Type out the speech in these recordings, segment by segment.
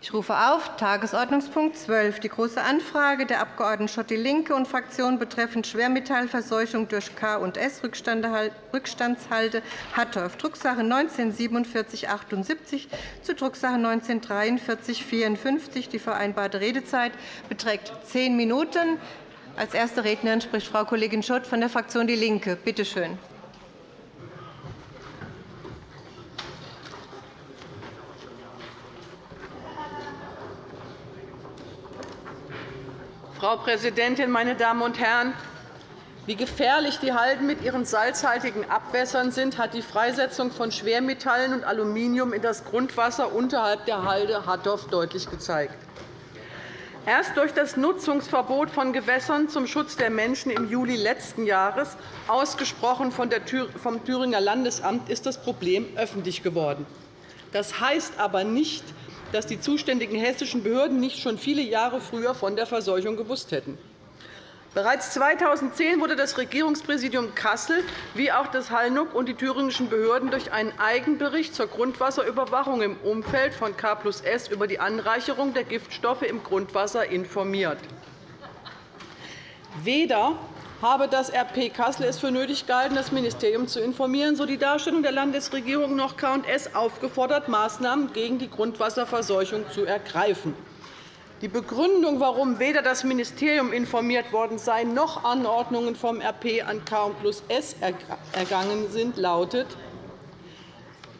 Ich rufe auf Tagesordnungspunkt 12, die Große Anfrage der Abg. Schott die Linke und Fraktion betreffend Schwermetallverseuchung durch K&S-Rückstandshalde Hattorf, Drucksache 19-4778 zu Drucksache 19-4354. Die vereinbarte Redezeit beträgt zehn Minuten. Als erste Rednerin spricht Frau Kollegin Schott von der Fraktion DIE LINKE. Bitte schön. Frau Präsidentin, meine Damen und Herren! Wie gefährlich die Halden mit ihren salzhaltigen Abwässern sind, hat die Freisetzung von Schwermetallen und Aluminium in das Grundwasser unterhalb der Halde Hattorf deutlich gezeigt. Erst durch das Nutzungsverbot von Gewässern zum Schutz der Menschen im Juli letzten Jahres, ausgesprochen vom Thüringer Landesamt, ist das Problem öffentlich geworden. Das heißt aber nicht, dass die zuständigen hessischen Behörden nicht schon viele Jahre früher von der Verseuchung gewusst hätten. Bereits 2010 wurde das Regierungspräsidium Kassel wie auch das Hallnuck und die thüringischen Behörden durch einen Eigenbericht zur Grundwasserüberwachung im Umfeld von K S über die Anreicherung der Giftstoffe im Grundwasser informiert. Weder habe das RP Kassel es für nötig gehalten, das Ministerium zu informieren, so die Darstellung der Landesregierung noch K&S aufgefordert, Maßnahmen gegen die Grundwasserverseuchung zu ergreifen. Die Begründung, warum weder das Ministerium informiert worden sei, noch Anordnungen vom RP an K plus S ergangen sind, lautet,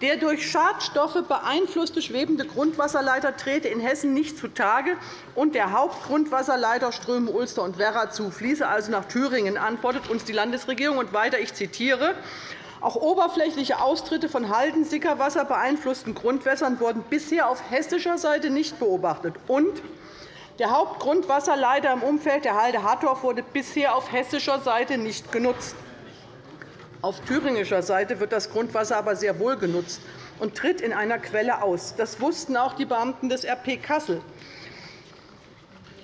der durch Schadstoffe beeinflusste schwebende Grundwasserleiter trete in Hessen nicht zutage, und der Hauptgrundwasserleiter Ströme Ulster und Werra zu fließe also nach Thüringen, antwortet uns die Landesregierung. Und weiter, ich zitiere, auch oberflächliche Austritte von Halden-Sickerwasser beeinflussten Grundwässern wurden bisher auf hessischer Seite nicht beobachtet. Und der Hauptgrundwasserleiter im Umfeld der Halde Hattorf wurde bisher auf hessischer Seite nicht genutzt. Auf thüringischer Seite wird das Grundwasser aber sehr wohl genutzt und tritt in einer Quelle aus. Das wussten auch die Beamten des RP Kassel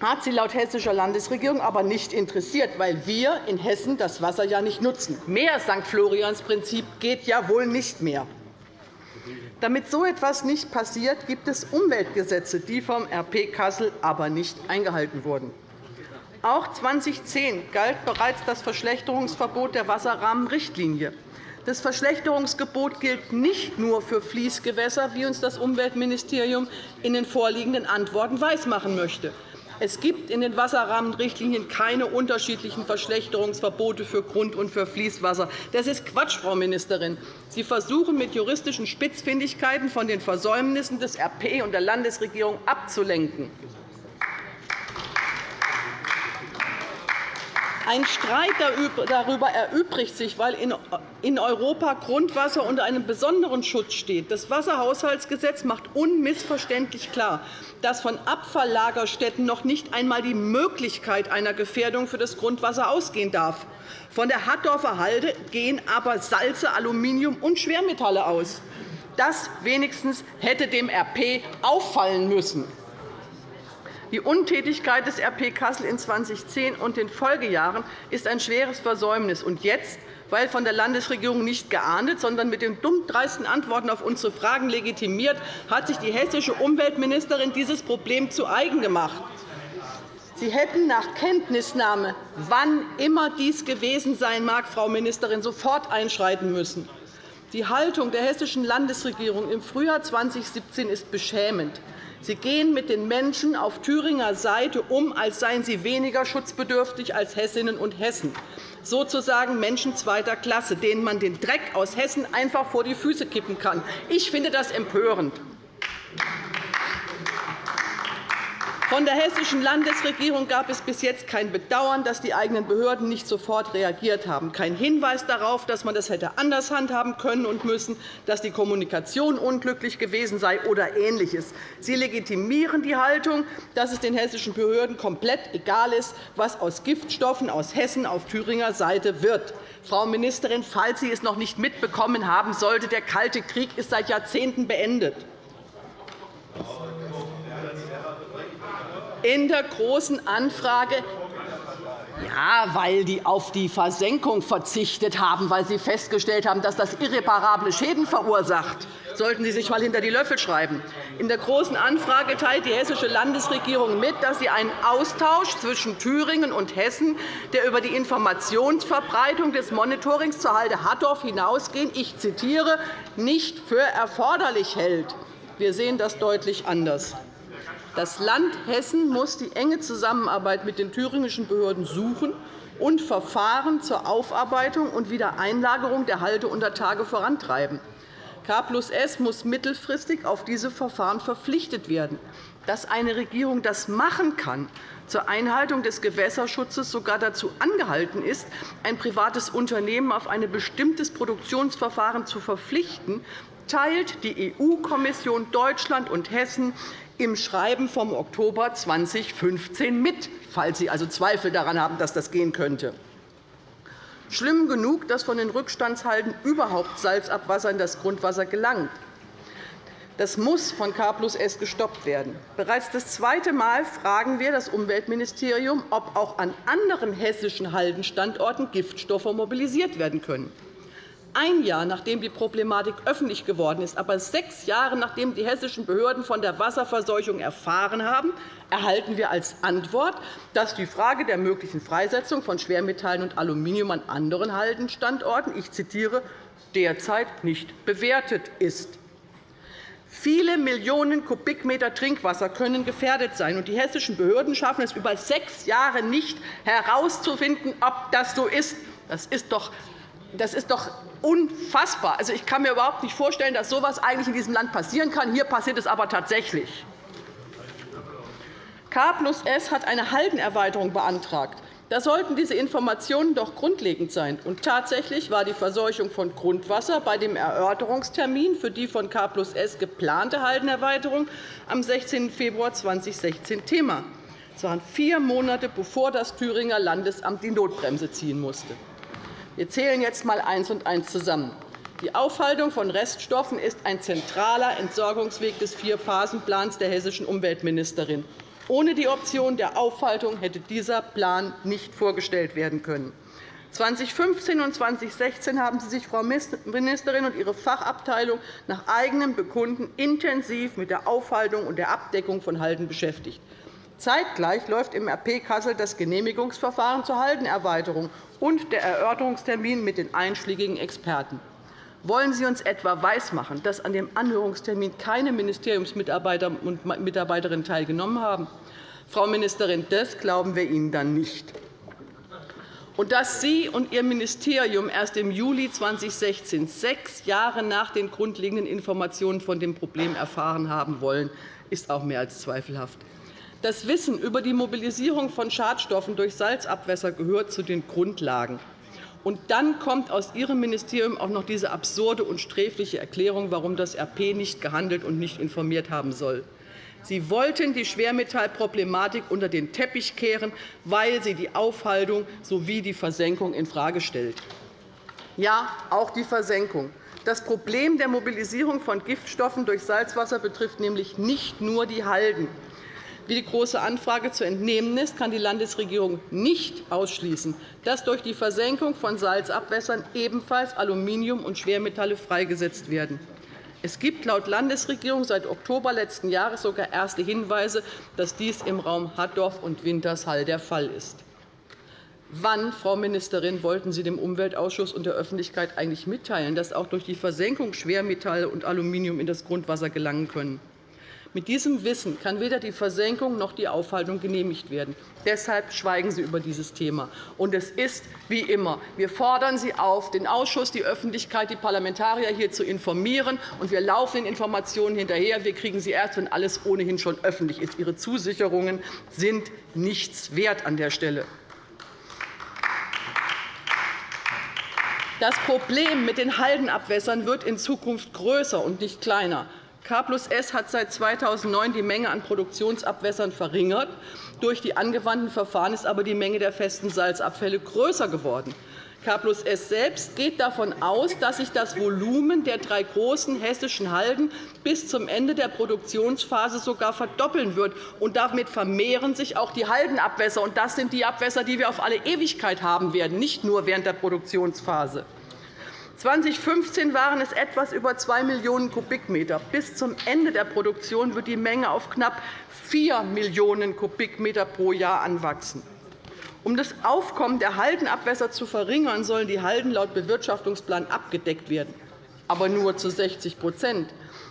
hat sie laut hessischer Landesregierung aber nicht interessiert, weil wir in Hessen das Wasser ja nicht nutzen. Mehr St. Florians-Prinzip geht ja wohl nicht mehr. Damit so etwas nicht passiert, gibt es Umweltgesetze, die vom RP Kassel aber nicht eingehalten wurden. Auch 2010 galt bereits das Verschlechterungsverbot der Wasserrahmenrichtlinie. Das Verschlechterungsgebot gilt nicht nur für Fließgewässer, wie uns das Umweltministerium in den vorliegenden Antworten weismachen möchte. Es gibt in den Wasserrahmenrichtlinien keine unterschiedlichen Verschlechterungsverbote für Grund- und für Fließwasser. Das ist Quatsch, Frau Ministerin. Sie versuchen, mit juristischen Spitzfindigkeiten von den Versäumnissen des RP und der Landesregierung abzulenken. Ein Streit darüber erübrigt sich, weil in Europa Grundwasser unter einem besonderen Schutz steht. Das Wasserhaushaltsgesetz macht unmissverständlich klar, dass von Abfalllagerstätten noch nicht einmal die Möglichkeit einer Gefährdung für das Grundwasser ausgehen darf. Von der Hattorfer Halde gehen aber Salze, Aluminium und Schwermetalle aus. Das wenigstens hätte dem RP auffallen müssen. Die Untätigkeit des RP Kassel in 2010 und den Folgejahren ist ein schweres Versäumnis. Und jetzt, weil von der Landesregierung nicht geahndet, sondern mit den dummdreisten Antworten auf unsere Fragen legitimiert, hat sich die hessische Umweltministerin dieses Problem zu eigen gemacht. Sie hätten nach Kenntnisnahme, wann immer dies gewesen sein mag, Frau Ministerin, sofort einschreiten müssen. Die Haltung der hessischen Landesregierung im Frühjahr 2017 ist beschämend. Sie gehen mit den Menschen auf Thüringer Seite um, als seien sie weniger schutzbedürftig als Hessinnen und Hessen, sozusagen Menschen zweiter Klasse, denen man den Dreck aus Hessen einfach vor die Füße kippen kann. Ich finde das empörend. Von der hessischen Landesregierung gab es bis jetzt kein Bedauern, dass die eigenen Behörden nicht sofort reagiert haben, kein Hinweis darauf, dass man das hätte anders handhaben können und müssen, dass die Kommunikation unglücklich gewesen sei oder Ähnliches. Sie legitimieren die Haltung, dass es den hessischen Behörden komplett egal ist, was aus Giftstoffen aus Hessen auf Thüringer Seite wird. Frau Ministerin, falls Sie es noch nicht mitbekommen haben sollte, der Kalte Krieg ist seit Jahrzehnten beendet. In der Großen Anfrage ja, weil die auf die Versenkung verzichtet haben, weil sie festgestellt haben, dass das irreparable Schäden verursacht. Sollten Sie sich einmal hinter die Löffel schreiben. In der Großen Anfrage teilt die hessische Landesregierung mit, dass sie einen Austausch zwischen Thüringen und Hessen, der über die Informationsverbreitung des Monitorings zur Halde Hattorf hinausgehend, ich zitiere, nicht für erforderlich hält. Wir sehen das deutlich anders. Das Land Hessen muss die enge Zusammenarbeit mit den thüringischen Behörden suchen und Verfahren zur Aufarbeitung und Wiedereinlagerung der Halteuntertage vorantreiben. K plus S muss mittelfristig auf diese Verfahren verpflichtet werden. Dass eine Regierung das machen kann, zur Einhaltung des Gewässerschutzes sogar dazu angehalten ist, ein privates Unternehmen auf ein bestimmtes Produktionsverfahren zu verpflichten, teilt die EU-Kommission Deutschland und Hessen im Schreiben vom Oktober 2015 mit, falls Sie also Zweifel daran haben, dass das gehen könnte. Schlimm genug, dass von den Rückstandshalden überhaupt Salzabwasser in das Grundwasser gelangt. Das muss von K plus S gestoppt werden. Bereits das zweite Mal fragen wir das Umweltministerium, ob auch an anderen hessischen Haldenstandorten Giftstoffe mobilisiert werden können ein Jahr nachdem die Problematik öffentlich geworden ist, aber sechs Jahre nachdem die hessischen Behörden von der Wasserverseuchung erfahren haben, erhalten wir als Antwort, dass die Frage der möglichen Freisetzung von Schwermetallen und Aluminium an anderen Haldenstandorten ich zitiere, derzeit nicht bewertet ist. Viele Millionen Kubikmeter Trinkwasser können gefährdet sein, und die hessischen Behörden schaffen es über sechs Jahre nicht herauszufinden, ob das so ist. Das ist doch das ist doch unfassbar. Also, ich kann mir überhaupt nicht vorstellen, dass so etwas eigentlich in diesem Land passieren kann. Hier passiert es aber tatsächlich. K plus S hat eine Haldenerweiterung beantragt. Da sollten diese Informationen doch grundlegend sein. Und tatsächlich war die Verseuchung von Grundwasser bei dem Erörterungstermin für die von K plus S geplante Haldenerweiterung am 16. Februar 2016 Thema. Es waren vier Monate, bevor das Thüringer Landesamt die Notbremse ziehen musste. Wir zählen jetzt einmal eins und eins zusammen. Die Aufhaltung von Reststoffen ist ein zentraler Entsorgungsweg des Vier-Phasen-Plans der hessischen Umweltministerin. Ohne die Option der Aufhaltung hätte dieser Plan nicht vorgestellt werden können. 2015 und 2016 haben Sie sich, Frau Ministerin, und Ihre Fachabteilung nach eigenem Bekunden intensiv mit der Aufhaltung und der Abdeckung von Halden beschäftigt. Zeitgleich läuft im RP Kassel das Genehmigungsverfahren zur Haldenerweiterung und der Erörterungstermin mit den einschlägigen Experten. Wollen Sie uns etwa weismachen, dass an dem Anhörungstermin keine Ministeriumsmitarbeiter und Mitarbeiterinnen teilgenommen haben? Frau Ministerin, das glauben wir Ihnen dann nicht. Und dass Sie und Ihr Ministerium erst im Juli 2016, sechs Jahre nach den grundlegenden Informationen von dem Problem erfahren haben wollen, ist auch mehr als zweifelhaft. Das Wissen über die Mobilisierung von Schadstoffen durch Salzabwässer gehört zu den Grundlagen. Und dann kommt aus Ihrem Ministerium auch noch diese absurde und sträfliche Erklärung, warum das RP nicht gehandelt und nicht informiert haben soll. Sie wollten die Schwermetallproblematik unter den Teppich kehren, weil sie die Aufhaltung sowie die Versenkung infrage stellt. Ja, auch die Versenkung. Das Problem der Mobilisierung von Giftstoffen durch Salzwasser betrifft nämlich nicht nur die Halden. Wie die Große Anfrage zu entnehmen ist, kann die Landesregierung nicht ausschließen, dass durch die Versenkung von Salzabwässern ebenfalls Aluminium und Schwermetalle freigesetzt werden. Es gibt laut Landesregierung seit Oktober letzten Jahres sogar erste Hinweise, dass dies im Raum Hattorf und Wintershall der Fall ist. Wann, Frau Ministerin, wollten Sie dem Umweltausschuss und der Öffentlichkeit eigentlich mitteilen, dass auch durch die Versenkung Schwermetalle und Aluminium in das Grundwasser gelangen können? Mit diesem Wissen kann weder die Versenkung noch die Aufhaltung genehmigt werden. Deshalb schweigen Sie über dieses Thema. Und es ist wie immer. Wir fordern Sie auf, den Ausschuss, die Öffentlichkeit, die Parlamentarier hier zu informieren. Und wir laufen den Informationen hinterher. Wir kriegen sie erst, wenn alles ohnehin schon öffentlich ist. Ihre Zusicherungen sind nichts wert an der Stelle. Das Problem mit den Haldenabwässern wird in Zukunft größer und nicht kleiner. K plus S hat seit 2009 die Menge an Produktionsabwässern verringert. Durch die angewandten Verfahren ist aber die Menge der festen Salzabfälle größer geworden. K plus S selbst geht davon aus, dass sich das Volumen der drei großen hessischen Halden bis zum Ende der Produktionsphase sogar verdoppeln wird. Und damit vermehren sich auch die Haldenabwässer. Und das sind die Abwässer, die wir auf alle Ewigkeit haben werden, nicht nur während der Produktionsphase. 2015 waren es etwas über 2 Millionen Kubikmeter. Bis zum Ende der Produktion wird die Menge auf knapp 4 Millionen Kubikmeter pro Jahr anwachsen. Um das Aufkommen der Haldenabwässer zu verringern, sollen die Halden laut Bewirtschaftungsplan abgedeckt werden, aber nur zu 60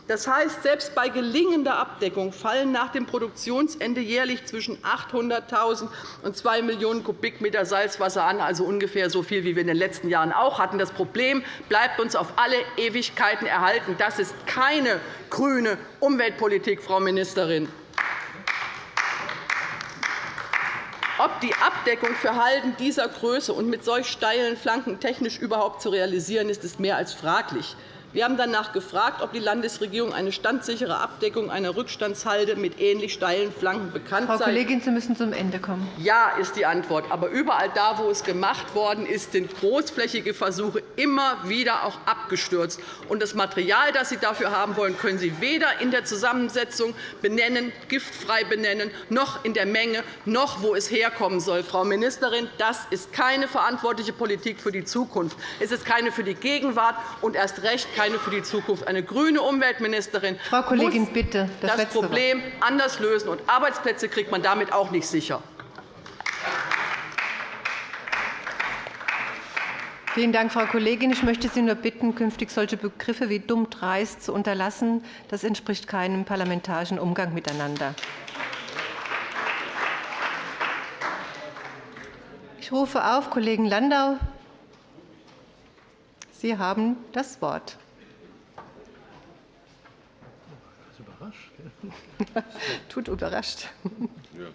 das heißt, selbst bei gelingender Abdeckung fallen nach dem Produktionsende jährlich zwischen 800.000 und 2 Millionen Kubikmeter Salzwasser an, also ungefähr so viel, wie wir in den letzten Jahren auch hatten. Das Problem bleibt uns auf alle Ewigkeiten erhalten. Das ist keine grüne Umweltpolitik, Frau Ministerin. Ob die Abdeckung für Halden dieser Größe und mit solch steilen Flanken technisch überhaupt zu realisieren ist, ist mehr als fraglich. Wir haben danach gefragt, ob die Landesregierung eine standsichere Abdeckung einer Rückstandshalde mit ähnlich steilen Flanken bekannt sei. Frau Kollegin, Sie müssen zum Ende kommen. Ja, ist die Antwort. Aber überall da, wo es gemacht worden ist, sind großflächige Versuche immer wieder auch abgestürzt. Und das Material, das Sie dafür haben wollen, können Sie weder in der Zusammensetzung benennen, giftfrei benennen, noch in der Menge, noch wo es herkommen soll. Frau Ministerin, das ist keine verantwortliche Politik für die Zukunft. Es ist keine für die Gegenwart und erst recht keine keine für die Zukunft. Eine grüne Umweltministerin Frau Kollegin, muss bitte, das, das Problem Wort. anders lösen. Und Arbeitsplätze kriegt man damit auch nicht sicher. Vielen Dank, Frau Kollegin. Ich möchte Sie nur bitten, künftig solche Begriffe wie dumm dreist zu unterlassen. Das entspricht keinem parlamentarischen Umgang miteinander. Ich rufe auf Kollegen Landau. Sie haben das Wort. Tut überrascht. Ja.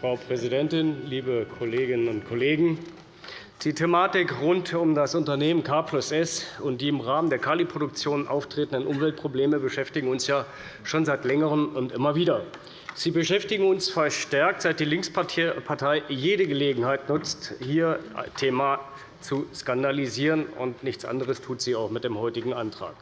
Frau Präsidentin, liebe Kolleginnen und Kollegen! Die Thematik rund um das Unternehmen K plus S und die im Rahmen der Kaliproduktion auftretenden Umweltprobleme beschäftigen uns ja schon seit Längerem und immer wieder. Sie beschäftigen uns verstärkt, seit die Linkspartei jede Gelegenheit nutzt, hier Thema zu skandalisieren. und Nichts anderes tut sie auch mit dem heutigen Antrag.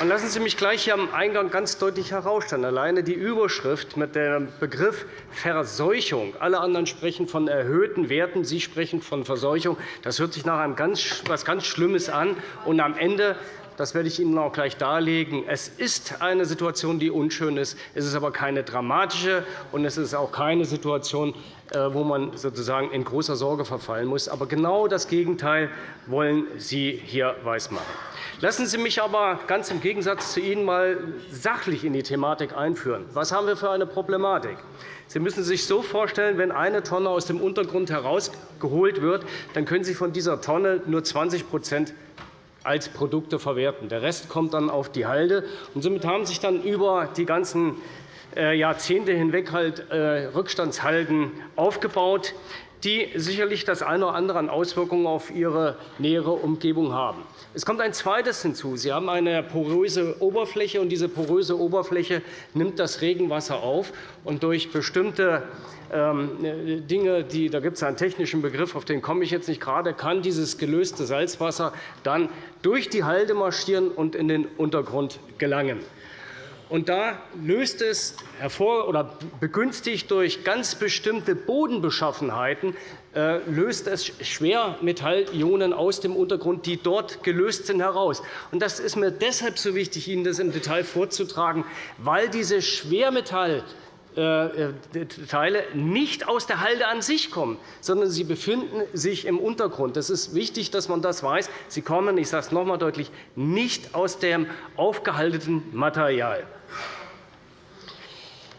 Und lassen Sie mich gleich hier am Eingang ganz deutlich herausstellen. Alleine die Überschrift mit dem Begriff Verseuchung. Alle anderen sprechen von erhöhten Werten. Sie sprechen von Verseuchung. Das hört sich nach etwas ganz Schlimmes an. Und am Ende das werde ich Ihnen auch gleich darlegen. Es ist eine Situation, die unschön ist. Es ist aber keine dramatische, und es ist auch keine Situation, äh, wo man sozusagen in großer Sorge verfallen muss. Aber genau das Gegenteil wollen Sie hier weismachen. Lassen Sie mich aber ganz im Gegensatz zu Ihnen einmal sachlich in die Thematik einführen. Was haben wir für eine Problematik? Sie müssen sich so vorstellen, wenn eine Tonne aus dem Untergrund herausgeholt wird, dann können Sie von dieser Tonne nur 20 als Produkte verwerten. Der Rest kommt dann auf die Halde. Und somit haben sich dann über die ganzen äh, Jahrzehnte hinweg halt äh, Rückstandshalden aufgebaut, die sicherlich das eine oder andere an Auswirkungen auf ihre nähere Umgebung haben. Es kommt ein zweites hinzu. Sie haben eine poröse Oberfläche, und diese poröse Oberfläche nimmt das Regenwasser auf. Und durch bestimmte ähm, Dinge, die, da gibt es einen technischen Begriff, auf den komme ich jetzt nicht gerade, kann dieses gelöste Salzwasser dann durch die Halde marschieren und in den Untergrund gelangen. Und da löst es hervor oder begünstigt durch ganz bestimmte Bodenbeschaffenheiten äh, löst es Schwermetallionen aus dem Untergrund, die dort gelöst sind, heraus. Und das ist mir deshalb so wichtig, Ihnen das im Detail vorzutragen, weil diese Schwermetall äh, Teile nicht aus der Halde an sich kommen, sondern sie befinden sich im Untergrund. Es ist wichtig, dass man das weiß. Sie kommen, ich sage es noch einmal deutlich, nicht aus dem aufgehaltenen Material.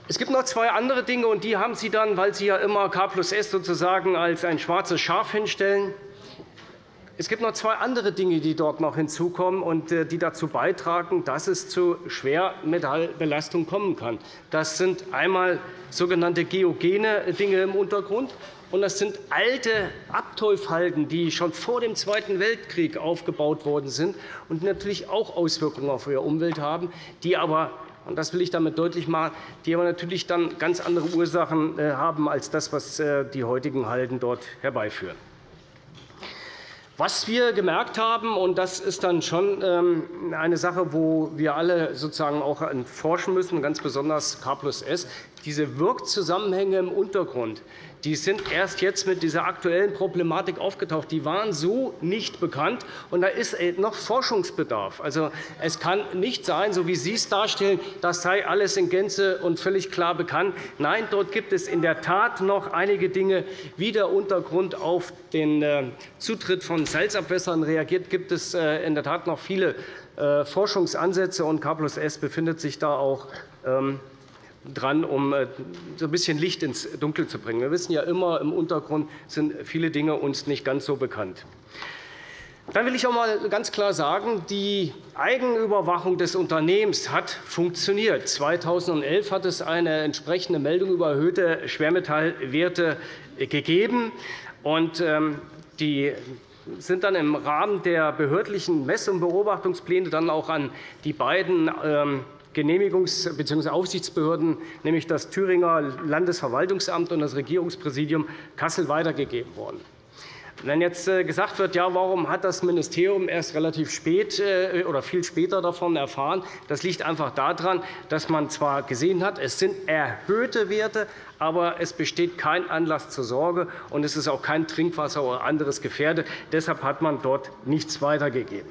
Es gibt noch zwei andere Dinge, und die haben Sie dann, weil Sie ja immer K plus S sozusagen als ein schwarzes Schaf hinstellen. es gibt noch zwei andere Dinge, die dort noch hinzukommen und äh, die dazu beitragen, dass es zu Schwermetallbelastung kommen kann. Das sind einmal sogenannte geogene Dinge im Untergrund. Und das sind alte Abteufhalden, die schon vor dem Zweiten Weltkrieg aufgebaut worden sind und natürlich auch Auswirkungen auf ihre Umwelt haben, die aber und das will ich damit deutlich machen, die aber natürlich dann ganz andere Ursachen äh, haben als das, was äh, die heutigen Halden dort herbeiführen. Was wir gemerkt haben, und das ist dann schon ähm, eine Sache, wo wir alle sozusagen auch forschen müssen, ganz besonders K plus S, diese Wirkzusammenhänge im Untergrund, die sind erst jetzt mit dieser aktuellen Problematik aufgetaucht. Die waren so nicht bekannt, und da ist äh, noch Forschungsbedarf. Also, es kann nicht sein, so wie Sie es darstellen, das sei alles in Gänze und völlig klar bekannt. Nein, dort gibt es in der Tat noch einige Dinge, wie der Untergrund auf den äh, Zutritt von Salzabwässern reagiert. Gibt es äh, in der Tat noch viele Forschungsansätze, und S befindet sich da auch ähm, dran, um äh, so ein bisschen Licht ins Dunkel zu bringen. Wir wissen ja immer, im Untergrund sind viele Dinge uns nicht ganz so bekannt. Dann will ich auch einmal ganz klar sagen, die Eigenüberwachung des Unternehmens hat funktioniert. 2011 hat es eine entsprechende Meldung über erhöhte Schwermetallwerte gegeben. Ähm, die sind dann im Rahmen der behördlichen Mess- und Beobachtungspläne dann auch an die beiden ähm, Genehmigungs- bzw. Aufsichtsbehörden, nämlich das Thüringer Landesverwaltungsamt und das Regierungspräsidium Kassel, weitergegeben worden. Wenn jetzt äh, gesagt wird, ja, warum hat das Ministerium erst relativ spät äh, oder viel später davon erfahren, das liegt einfach daran, dass man zwar gesehen hat, es sind erhöhte Werte, aber es besteht kein Anlass zur Sorge, und es ist auch kein Trinkwasser oder anderes gefährdet. Deshalb hat man dort nichts weitergegeben.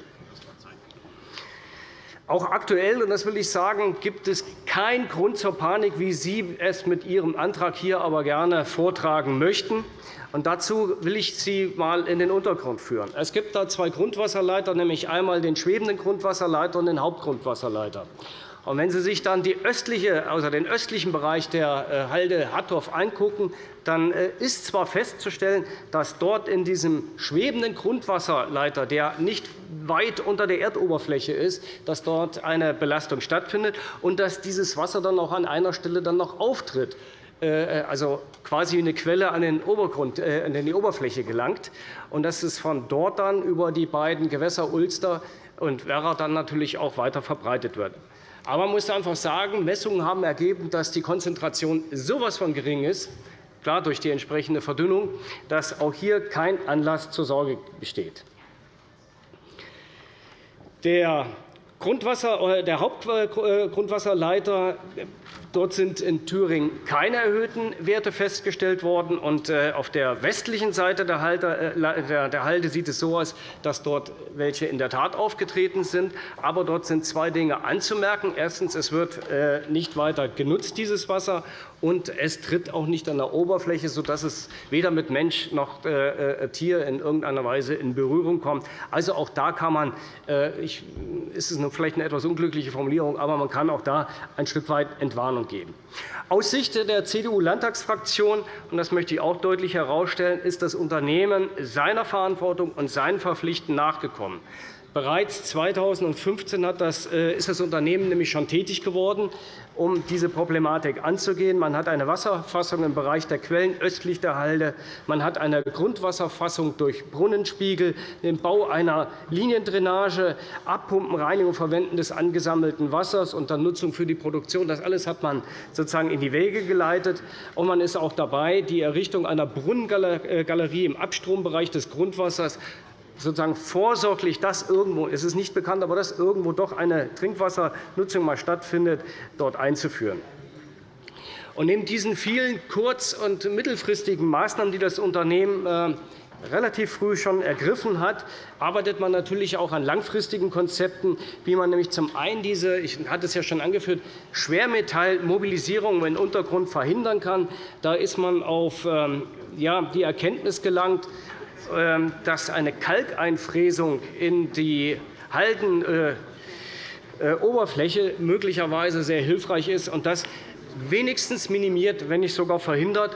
Auch aktuell, und das will ich sagen, gibt es keinen Grund zur Panik, wie Sie es mit Ihrem Antrag hier aber gerne vortragen möchten. Und dazu will ich Sie einmal in den Untergrund führen. Es gibt da zwei Grundwasserleiter, nämlich einmal den schwebenden Grundwasserleiter und den Hauptgrundwasserleiter. Und wenn Sie sich dann die östliche, also den östlichen Bereich der äh, Halde Hattorf angucken, dann äh, ist zwar festzustellen, dass dort in diesem schwebenden Grundwasserleiter, der nicht weit unter der Erdoberfläche ist, dass dort eine Belastung stattfindet und dass dieses Wasser dann auch an einer Stelle dann noch auftritt äh, also quasi eine Quelle an den Obergrund, an die Oberfläche gelangt, und dass es von dort dann über die beiden Gewässer Ulster und Werra dann natürlich auch weiter verbreitet wird. Aber man muss einfach sagen, Messungen haben ergeben, dass die Konzentration so etwas von gering ist, klar durch die entsprechende Verdünnung, dass auch hier kein Anlass zur Sorge besteht. Der Grundwasser, der Hauptgrundwasserleiter Dort sind in Thüringen keine erhöhten Werte festgestellt worden. Äh, auf der westlichen Seite äh, der Halde sieht es so aus, dass dort welche in der Tat aufgetreten sind. Aber dort sind zwei Dinge anzumerken. Erstens. Es wird äh, nicht weiter genutzt, dieses Wasser und es tritt auch nicht an der Oberfläche, sodass es weder mit Mensch noch äh, äh, Tier in irgendeiner Weise in Berührung kommt. Also auch da kann man, äh, ich, ist es vielleicht eine etwas unglückliche Formulierung, aber man kann auch da ein Stück weit Entwarnung geben. Aus Sicht der CDU-Landtagsfraktion, und das möchte ich auch deutlich herausstellen, ist das Unternehmen seiner Verantwortung und seinen Verpflichtungen nachgekommen. Bereits 2015 ist das Unternehmen nämlich schon tätig geworden um diese Problematik anzugehen. Man hat eine Wasserfassung im Bereich der Quellen östlich der Halde. Man hat eine Grundwasserfassung durch Brunnenspiegel, den Bau einer Liniendrainage, Abpumpen, Reinigung, Verwenden des angesammelten Wassers und dann Nutzung für die Produktion. Das alles hat man sozusagen in die Wege geleitet. Und man ist auch dabei, die Errichtung einer Brunnengalerie im Abstrombereich des Grundwassers sozusagen vorsorglich, dass irgendwo, es ist nicht bekannt, aber dass irgendwo doch eine Trinkwassernutzung mal stattfindet, dort einzuführen. Und neben diesen vielen kurz- und mittelfristigen Maßnahmen, die das Unternehmen äh, relativ früh schon ergriffen hat, arbeitet man natürlich auch an langfristigen Konzepten, wie man nämlich zum einen diese, ich hatte es ja schon angeführt, Schwermetallmobilisierung im Untergrund verhindern kann. Da ist man auf ähm, die Erkenntnis gelangt, dass eine Kalkeinfräsung in die Haldenoberfläche möglicherweise sehr hilfreich ist und das wenigstens minimiert, wenn nicht sogar verhindert,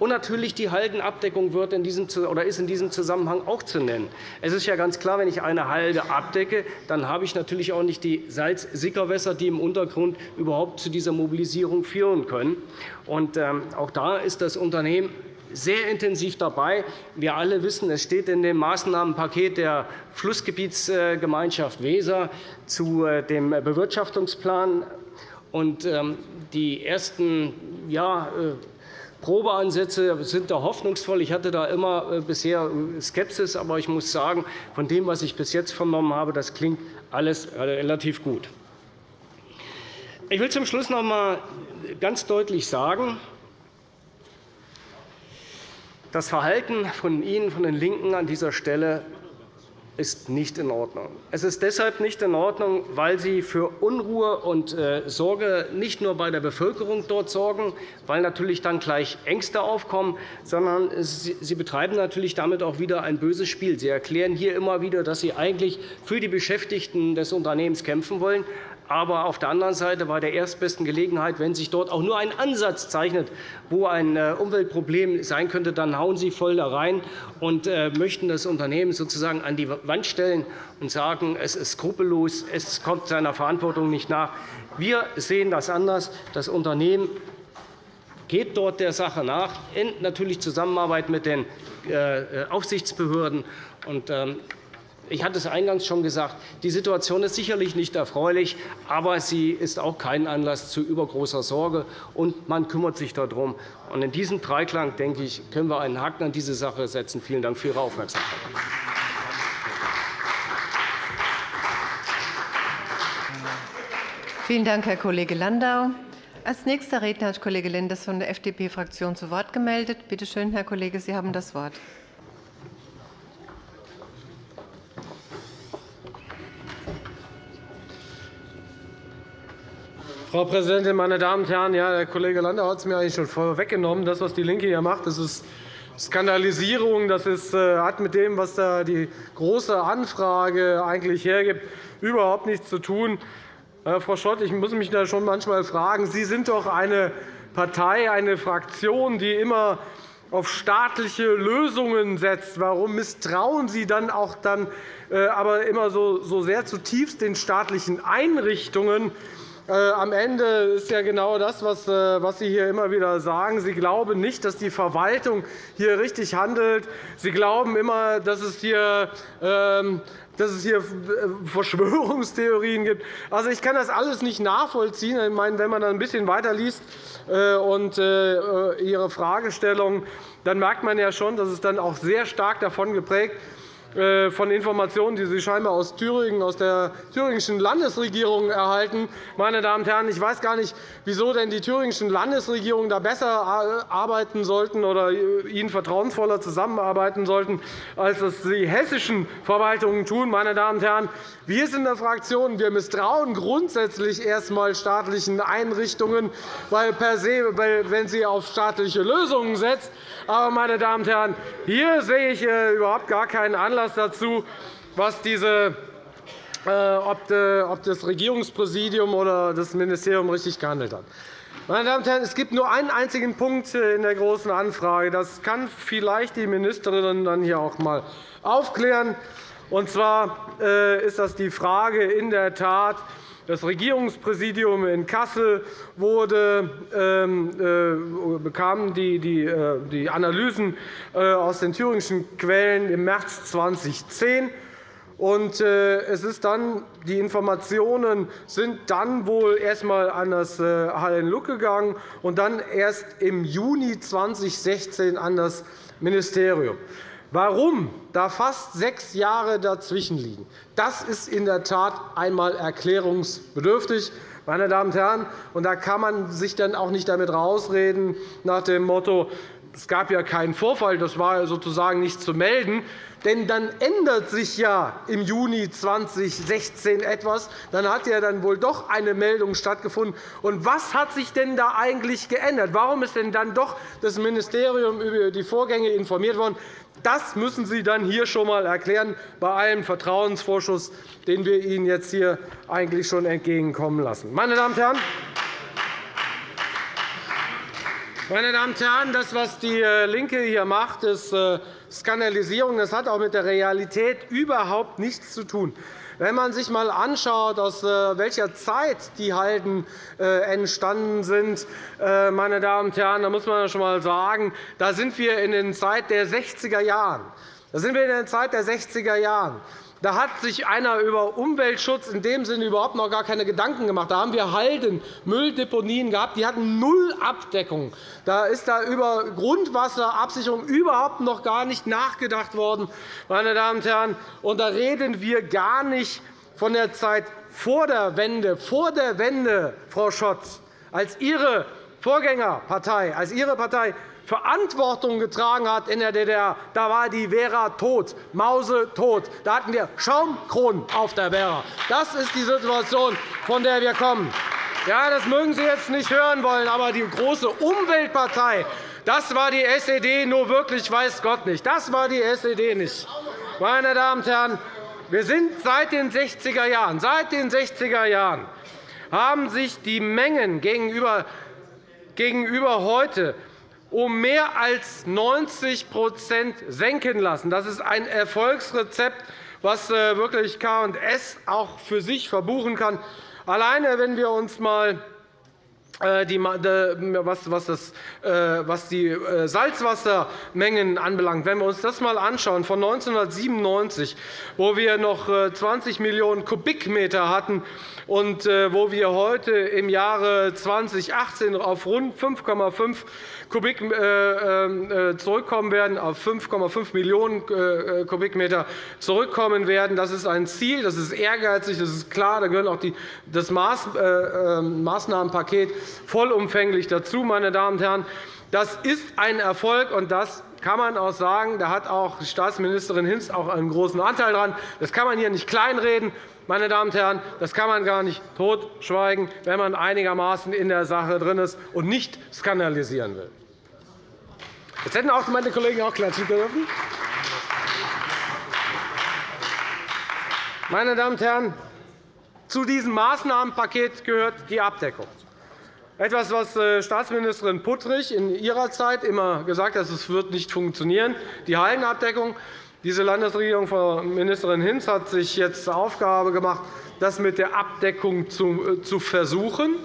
Und natürlich die Haldenabdeckung wird in diesem, oder ist in diesem Zusammenhang auch zu nennen. Es ist ja ganz klar, wenn ich eine Halde abdecke, dann habe ich natürlich auch nicht die Salzsickerwässer, die im Untergrund überhaupt zu dieser Mobilisierung führen können. Und, ähm, auch da ist das Unternehmen sehr intensiv dabei. Wir alle wissen, es steht in dem Maßnahmenpaket der Flussgebietsgemeinschaft Weser zu äh, dem Bewirtschaftungsplan. Ähm, die ersten äh, Probeansätze sind da hoffnungsvoll. Ich hatte da immer äh, bisher Skepsis, aber ich muss sagen, von dem, was ich bis jetzt vernommen habe, das klingt alles relativ gut. Ich will zum Schluss noch einmal ganz deutlich sagen, das Verhalten von Ihnen, von den LINKEN, an dieser Stelle ist nicht in Ordnung. Es ist deshalb nicht in Ordnung, weil Sie für Unruhe und äh, Sorge nicht nur bei der Bevölkerung dort sorgen, weil natürlich dann gleich Ängste aufkommen, sondern Sie betreiben natürlich damit auch wieder ein böses Spiel. Sie erklären hier immer wieder, dass Sie eigentlich für die Beschäftigten des Unternehmens kämpfen wollen aber auf der anderen Seite bei der erstbesten Gelegenheit, wenn sich dort auch nur ein Ansatz zeichnet, wo ein äh, Umweltproblem sein könnte, dann hauen Sie voll da rein und äh, möchten das Unternehmen sozusagen an die Wand stellen und sagen, es ist skrupellos, es kommt seiner Verantwortung nicht nach. Wir sehen das anders. Das Unternehmen geht dort der Sache nach, in natürlich Zusammenarbeit mit den äh, Aufsichtsbehörden. Ähm, ich hatte es eingangs schon gesagt, die Situation ist sicherlich nicht erfreulich, aber sie ist auch kein Anlass zu übergroßer Sorge, und man kümmert sich darum. In diesem Dreiklang denke ich, können wir einen Haken an diese Sache setzen. Vielen Dank für Ihre Aufmerksamkeit. Vielen Dank, Herr Kollege Landau. Als nächster Redner hat Kollege Lenders von der FDP-Fraktion zu Wort gemeldet. Bitte schön, Herr Kollege, Sie haben das Wort. Frau Präsidentin, meine Damen und Herren! Ja, der Kollege Landau hat es mir eigentlich schon vorweggenommen. Das, was DIE LINKE hier macht, das ist Skandalisierung. Das ist, äh, hat mit dem, was da die Große Anfrage eigentlich hergibt, überhaupt nichts zu tun. Äh, Frau Schott, ich muss mich da schon manchmal fragen, Sie sind doch eine Partei, eine Fraktion, die immer auf staatliche Lösungen setzt. Warum misstrauen Sie dann auch dann, äh, aber immer so sehr zutiefst den staatlichen Einrichtungen? Äh, am Ende ist ja genau das, äh, was Sie hier immer wieder sagen. Sie glauben nicht, dass die Verwaltung hier richtig handelt. Sie glauben immer, dass es hier ähm, dass es hier äh, Verschwörungstheorien gibt. Also, ich kann das alles nicht nachvollziehen. Ich meine, wenn man dann ein bisschen weiterliest und Ihre Fragestellung, dann merkt man ja schon, dass es dann auch sehr stark davon geprägt ist, von Informationen, die Sie scheinbar aus Thüringen, aus der thüringischen Landesregierung erhalten. Meine Damen und Herren, ich weiß gar nicht, wieso denn die thüringischen Landesregierungen da besser arbeiten sollten oder ihnen vertrauensvoller zusammenarbeiten sollten, als es die hessischen Verwaltungen tun. Meine Damen und Herren, wir sind in der Fraktion wir misstrauen grundsätzlich erst einmal staatlichen Einrichtungen, weil per se, wenn sie auf staatliche Lösungen setzt. Aber, meine Damen und Herren, hier sehe ich äh, überhaupt gar keinen Anlass dazu, was diese äh, ob das Regierungspräsidium oder das Ministerium richtig gehandelt hat. Meine Damen und Herren, es gibt nur einen einzigen Punkt in der Großen Anfrage. Das kann vielleicht die Ministerin dann hier auch einmal aufklären. Und zwar äh, ist das die Frage in der Tat, das Regierungspräsidium in Kassel wurde, ähm, äh, bekam äh, die Analysen aus den thüringischen Quellen im März 2010. Und es ist dann, die Informationen sind dann wohl erst einmal an das HLN-Luck gegangen und dann erst im Juni 2016 an das Ministerium. Warum da fast sechs Jahre dazwischen liegen, das ist in der Tat einmal erklärungsbedürftig. Meine Damen und Herren, und da kann man sich dann auch nicht damit rausreden nach dem Motto, es gab ja keinen Vorfall, das war sozusagen nicht zu melden. Denn dann ändert sich ja im Juni 2016 etwas. Dann hat ja dann wohl doch eine Meldung stattgefunden. Und was hat sich denn da eigentlich geändert? Warum ist denn dann doch das Ministerium über die Vorgänge informiert worden? Das müssen Sie dann hier schon einmal erklären, bei allem Vertrauensvorschuss, den wir Ihnen jetzt hier eigentlich schon entgegenkommen lassen. Meine Damen und Herren, Meine Damen und Herren, das, was die äh, LINKE hier macht, ist äh, Skandalisierung. Das hat auch mit der Realität überhaupt nichts zu tun. Wenn man sich einmal anschaut, aus äh, welcher Zeit die Halden entstanden sind, meine Damen und Herren, dann muss man schon einmal sagen, da sind wir in der Zeit der 60er Jahren. Da sind wir in der Zeit der 60er Jahren. Da hat sich einer über Umweltschutz in dem Sinne überhaupt noch gar keine Gedanken gemacht. Da haben wir Halden, Mülldeponien gehabt, die hatten null Abdeckung. Da ist da über Grundwasserabsicherung überhaupt noch gar nicht nachgedacht worden. Meine Damen und Herren. Und da reden wir gar nicht von der Zeit vor der Wende. Vor der Wende, Frau Schott, als Ihre Vorgängerpartei, als Ihre Partei Verantwortung getragen hat in der DDR, da war die Vera tot, mausetot. Da hatten wir Schaumkronen auf der Vera. Das ist die Situation, von der wir kommen. Ja, das mögen Sie jetzt nicht hören wollen, aber die große Umweltpartei, das war die SED, nur wirklich weiß Gott nicht. Das war die SED nicht. Meine Damen und Herren, wir sind seit den 60er Jahren, seit den 60er Jahren haben sich die Mengen gegenüber, gegenüber heute um mehr als 90% senken lassen. Das ist ein Erfolgsrezept, das äh, wirklich K&S auch für sich verbuchen kann. Alleine, wenn wir uns einmal was die äh, Salzwassermengen anbelangt. Wenn wir uns das einmal anschauen, von 1997, wo wir noch 20 Millionen Kubikmeter hatten, und wo wir heute im Jahre 2018 auf rund 5,5 Kubik äh, äh, zurückkommen werden, auf 5,5 Millionen äh, Kubikmeter zurückkommen werden. Das ist ein Ziel, das ist ehrgeizig, das ist klar. Da gehört auch das Maßnahmenpaket vollumfänglich dazu. Meine Damen und Herren. Das ist ein Erfolg, und das kann man auch sagen. Da hat auch Staatsministerin Hinz auch einen großen Anteil daran. Das kann man hier nicht kleinreden. Meine Damen und Herren, das kann man gar nicht totschweigen, wenn man einigermaßen in der Sache drin ist und nicht skandalisieren will. Jetzt hätten auch meine Kollegen auch klatschen dürfen. Meine Damen und Herren, zu diesem Maßnahmenpaket gehört die Abdeckung. Etwas, was äh, Staatsministerin Puttrich in ihrer Zeit immer gesagt hat, es wird nicht funktionieren, die Hallenabdeckung. Diese Landesregierung von Ministerin Hinz hat sich jetzt zur Aufgabe gemacht, das mit der Abdeckung zu äh, versuchen.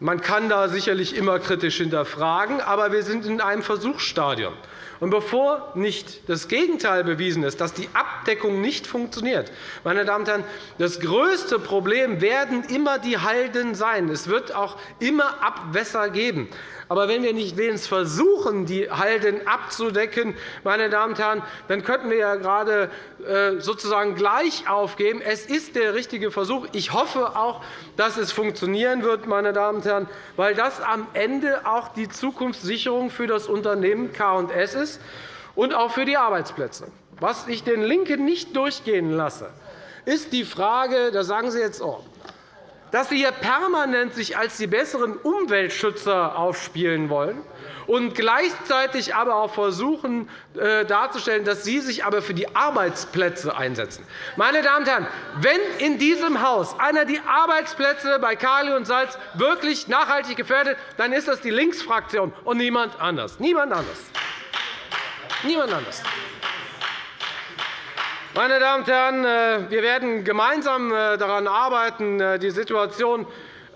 Man kann da sicherlich immer kritisch hinterfragen, aber wir sind in einem Versuchsstadium. Und bevor nicht das Gegenteil bewiesen ist, dass die Abdeckung nicht funktioniert, meine Damen und Herren, das größte Problem werden immer die Halden sein. Es wird auch immer Abwässer geben. Aber wenn wir nicht wenigstens versuchen, die Halden abzudecken, meine Damen und Herren, dann könnten wir ja gerade äh, sozusagen gleich aufgeben. Es ist der richtige Versuch. Ich hoffe auch, dass es funktionieren wird, meine Damen und Herren, weil das am Ende auch die Zukunftssicherung für das Unternehmen K&S ist und auch für die Arbeitsplätze. Was ich den LINKEN nicht durchgehen lasse, ist die Frage, da sagen Sie jetzt, oh, dass Sie hier permanent sich als die besseren Umweltschützer aufspielen wollen und gleichzeitig aber auch versuchen äh, darzustellen, dass Sie sich aber für die Arbeitsplätze einsetzen. Meine Damen und Herren, wenn in diesem Haus einer die Arbeitsplätze bei Kali und Salz wirklich nachhaltig gefährdet, dann ist das die Linksfraktion und niemand anders. Niemand anders. Niemand anders. Meine Damen und Herren, äh, wir werden gemeinsam äh, daran arbeiten, äh, die Situation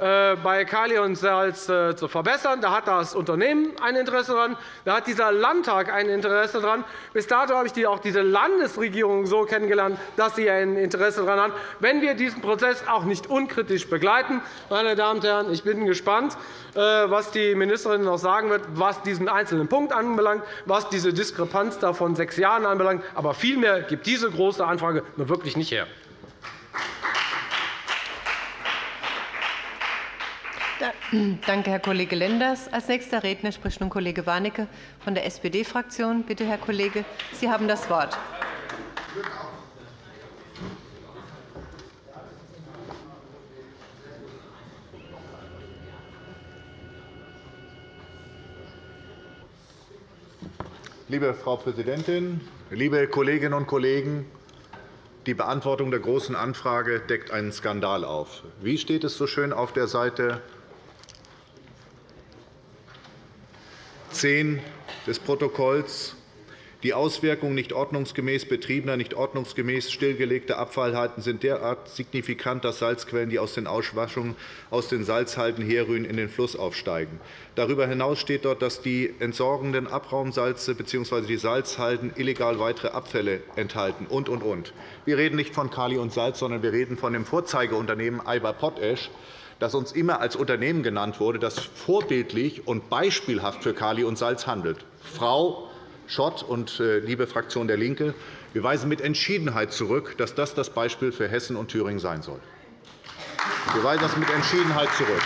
bei Kali und Salz zu verbessern. Da hat das Unternehmen ein Interesse daran. Da hat dieser Landtag ein Interesse daran. Bis dato habe ich auch diese Landesregierung so kennengelernt, dass sie ein Interesse daran hat. Wenn wir diesen Prozess auch nicht unkritisch begleiten, meine Damen und Herren, ich bin gespannt, was die Ministerin noch sagen wird, was diesen einzelnen Punkt anbelangt, was diese Diskrepanz von sechs Jahren anbelangt. Aber viel mehr gibt diese Große Anfrage nur wirklich nicht her. Danke, Herr Kollege Lenders. – Als nächster Redner spricht nun Kollege Warnecke von der SPD-Fraktion. Bitte, Herr Kollege, Sie haben das Wort. Liebe Frau Präsidentin, liebe Kolleginnen und Kollegen! Die Beantwortung der Großen Anfrage deckt einen Skandal auf. Wie steht es so schön auf der Seite 10 des Protokolls die Auswirkungen nicht ordnungsgemäß betriebener, nicht ordnungsgemäß stillgelegter Abfallhalten sind derart signifikant, dass Salzquellen, die aus den Auswaschungen aus den Salzhalden herrühren, in den Fluss aufsteigen. Darüber hinaus steht dort, dass die entsorgenden Abraumsalze bzw. die Salzhalden illegal weitere Abfälle enthalten und, und, und. Wir reden nicht von Kali und Salz, sondern wir reden von dem Vorzeigeunternehmen Alba Potash, das uns immer als Unternehmen genannt wurde, das vorbildlich und beispielhaft für Kali und Salz handelt. Frau Schott und äh, liebe Fraktion der LINKE, wir weisen mit Entschiedenheit zurück, dass das das Beispiel für Hessen und Thüringen sein soll. Wir weisen das mit Entschiedenheit zurück.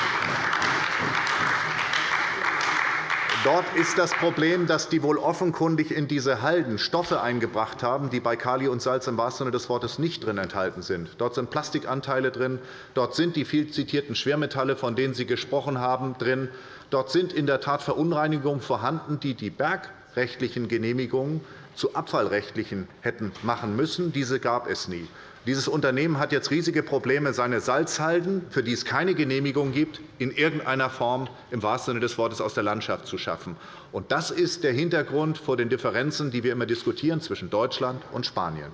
Dort ist das Problem, dass die wohl offenkundig in diese Halden Stoffe eingebracht haben, die bei Kali und Salz im wahrsten Sinne des Wortes nicht drin enthalten sind. Dort sind Plastikanteile drin. Dort sind die viel zitierten Schwermetalle, von denen Sie gesprochen haben, drin. Dort sind in der Tat Verunreinigungen vorhanden, die die Berg rechtlichen Genehmigungen zu abfallrechtlichen hätten machen müssen. Diese gab es nie. Dieses Unternehmen hat jetzt riesige Probleme, seine Salzhalden, für die es keine Genehmigung gibt, in irgendeiner Form im wahrsten Sinne des Wortes aus der Landschaft zu schaffen. Das ist der Hintergrund vor den Differenzen, die wir immer diskutieren zwischen Deutschland und Spanien.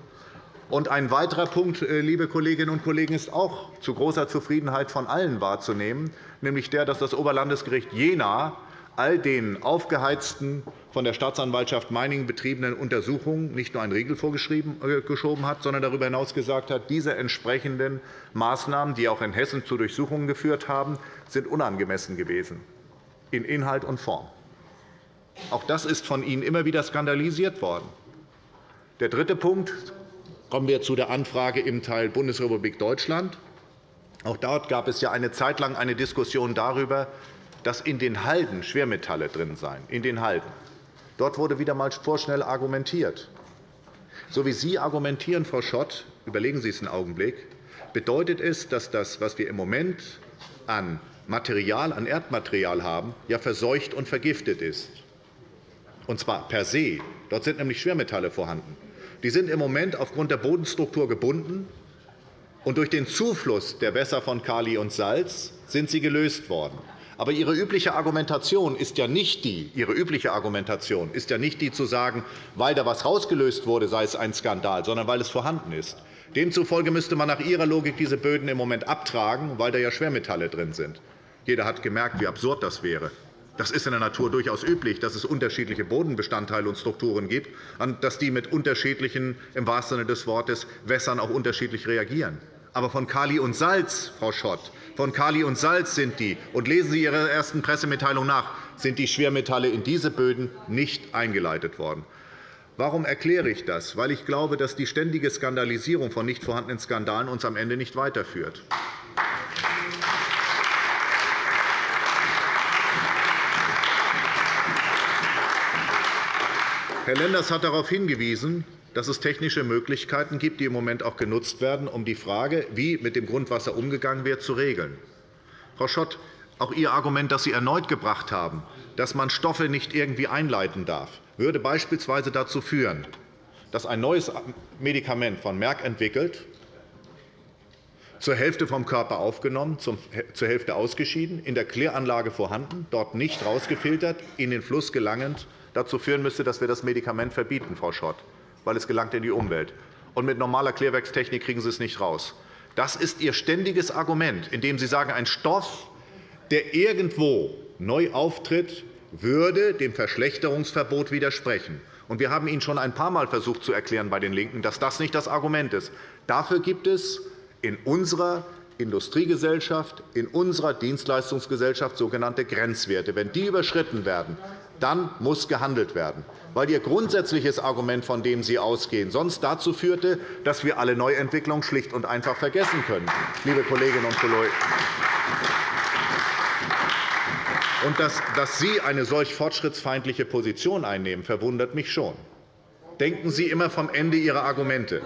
Und ein weiterer Punkt, äh, liebe Kolleginnen und Kollegen, ist auch zu großer Zufriedenheit von allen wahrzunehmen, nämlich der, dass das Oberlandesgericht Jena all den aufgeheizten, von der Staatsanwaltschaft Meiningen betriebenen Untersuchungen nicht nur einen Riegel vorgeschoben äh, hat, sondern darüber hinaus gesagt hat, diese entsprechenden Maßnahmen, die auch in Hessen zu Durchsuchungen geführt haben, sind unangemessen gewesen, in Inhalt und Form. Auch das ist von Ihnen immer wieder skandalisiert worden. Der dritte Punkt kommen wir zu der Anfrage im Teil Bundesrepublik Deutschland. Auch dort gab es ja eine Zeit lang eine Diskussion darüber, dass in den Halden Schwermetalle drin seien. In den Halden. Dort wurde wieder einmal vorschnell argumentiert. So wie Sie argumentieren, Frau Schott, überlegen Sie es einen Augenblick, bedeutet es, dass das, was wir im Moment an Material, an Erdmaterial haben, ja verseucht und vergiftet ist. Und zwar per se. Dort sind nämlich Schwermetalle vorhanden. Die sind im Moment aufgrund der Bodenstruktur gebunden, und durch den Zufluss der Wässer von Kali und Salz sind sie gelöst worden. Aber Ihre übliche Argumentation ist ja nicht die, Ihre übliche Argumentation ist ja nicht die zu sagen, weil da etwas herausgelöst wurde, sei es ein Skandal, sondern weil es vorhanden ist. Demzufolge müsste man nach Ihrer Logik diese Böden im Moment abtragen, weil da ja Schwermetalle drin sind. Jeder hat gemerkt, wie absurd das wäre. Das ist in der Natur durchaus üblich, dass es unterschiedliche Bodenbestandteile und Strukturen gibt, und dass die mit unterschiedlichen, im wahrsten Sinne des Wortes, Wässern auch unterschiedlich reagieren. Aber von Kali und Salz, Frau Schott, von Kali und Salz sind die, und lesen Sie Ihre ersten Pressemitteilung nach, sind die Schwermetalle in diese Böden nicht eingeleitet worden. Warum erkläre ich das? Weil ich glaube, dass die ständige Skandalisierung von nicht vorhandenen Skandalen uns am Ende nicht weiterführt. Herr Lenders hat darauf hingewiesen, dass es technische Möglichkeiten gibt, die im Moment auch genutzt werden, um die Frage, wie mit dem Grundwasser umgegangen wird, zu regeln. Frau Schott, auch Ihr Argument, das Sie erneut gebracht haben, dass man Stoffe nicht irgendwie einleiten darf, würde beispielsweise dazu führen, dass ein neues Medikament von Merck entwickelt, zur Hälfte vom Körper aufgenommen, zur Hälfte ausgeschieden, in der Kläranlage vorhanden, dort nicht herausgefiltert, in den Fluss gelangend, dazu führen müsste, dass wir das Medikament verbieten, Frau Schott weil es gelangt in die Umwelt. Und mit normaler Klärwerkstechnik kriegen Sie es nicht raus. Das ist Ihr ständiges Argument, indem Sie sagen, ein Stoff, der irgendwo neu auftritt, würde dem Verschlechterungsverbot widersprechen. Wir haben Ihnen schon ein paarmal versucht zu erklären bei den LINKEN, dass das nicht das Argument ist. Dafür gibt es in unserer Industriegesellschaft, in unserer Dienstleistungsgesellschaft sogenannte Grenzwerte. Wenn die überschritten werden, dann muss gehandelt werden, weil Ihr grundsätzliches Argument, von dem Sie ausgehen, sonst dazu führte, dass wir alle Neuentwicklungen schlicht und einfach vergessen können, liebe Kolleginnen und Kollegen. Und dass, dass Sie eine solch fortschrittsfeindliche Position einnehmen, verwundert mich schon. Denken Sie immer vom Ende Ihrer Argumente.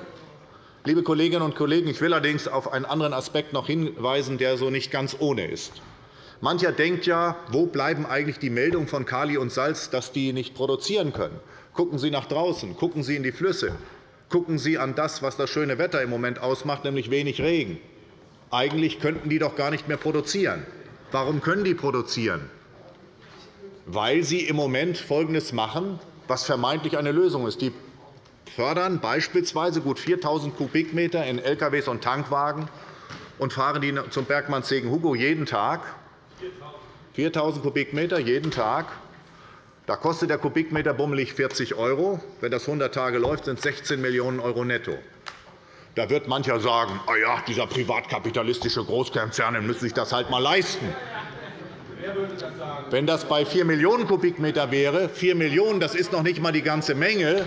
Liebe Kolleginnen und Kollegen, ich will allerdings auf einen anderen Aspekt noch hinweisen, der so nicht ganz ohne ist. Mancher denkt ja, wo bleiben eigentlich die Meldungen von Kali und Salz, dass die nicht produzieren können? Gucken Sie nach draußen, gucken Sie in die Flüsse, gucken Sie an das, was das schöne Wetter im Moment ausmacht, nämlich wenig Regen. Eigentlich könnten die doch gar nicht mehr produzieren. Warum können die produzieren? weil sie im Moment Folgendes machen, was vermeintlich eine Lösung ist. Die fördern beispielsweise gut 4.000 Kubikmeter in LKWs und Tankwagen und fahren die zum Bergmannssegen Hugo jeden Tag. 4.000 Kubikmeter jeden Tag. Da kostet der Kubikmeter bummelig 40 €. Wenn das 100 Tage läuft, sind es 16 Millionen € netto. Da wird mancher sagen, oh ja, dieser privatkapitalistische Großkonzerne müssen sich das halt einmal leisten. Wenn das bei 4 Millionen Kubikmeter wäre, 4 Millionen, das ist noch nicht einmal die ganze Menge,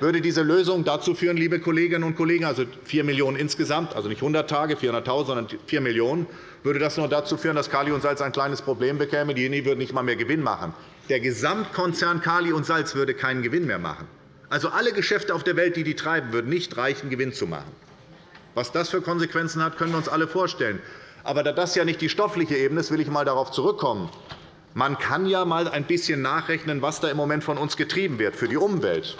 würde diese Lösung dazu führen, liebe Kolleginnen und Kollegen, also 4 Millionen € insgesamt, also nicht 100 Tage, 400.000, sondern 4 Millionen €, würde das nur dazu führen, dass Kali und Salz ein kleines Problem bekäme. Diejenigen würden nicht einmal mehr Gewinn machen. Der Gesamtkonzern Kali und Salz würde keinen Gewinn mehr machen. Also alle Geschäfte auf der Welt, die die treiben, würden nicht reichen, Gewinn zu machen. Was das für Konsequenzen hat, können wir uns alle vorstellen. Aber da das ja nicht die stoffliche Ebene ist, will ich einmal darauf zurückkommen. Man kann ja einmal ein bisschen nachrechnen, was da im Moment von uns getrieben wird für die Umwelt.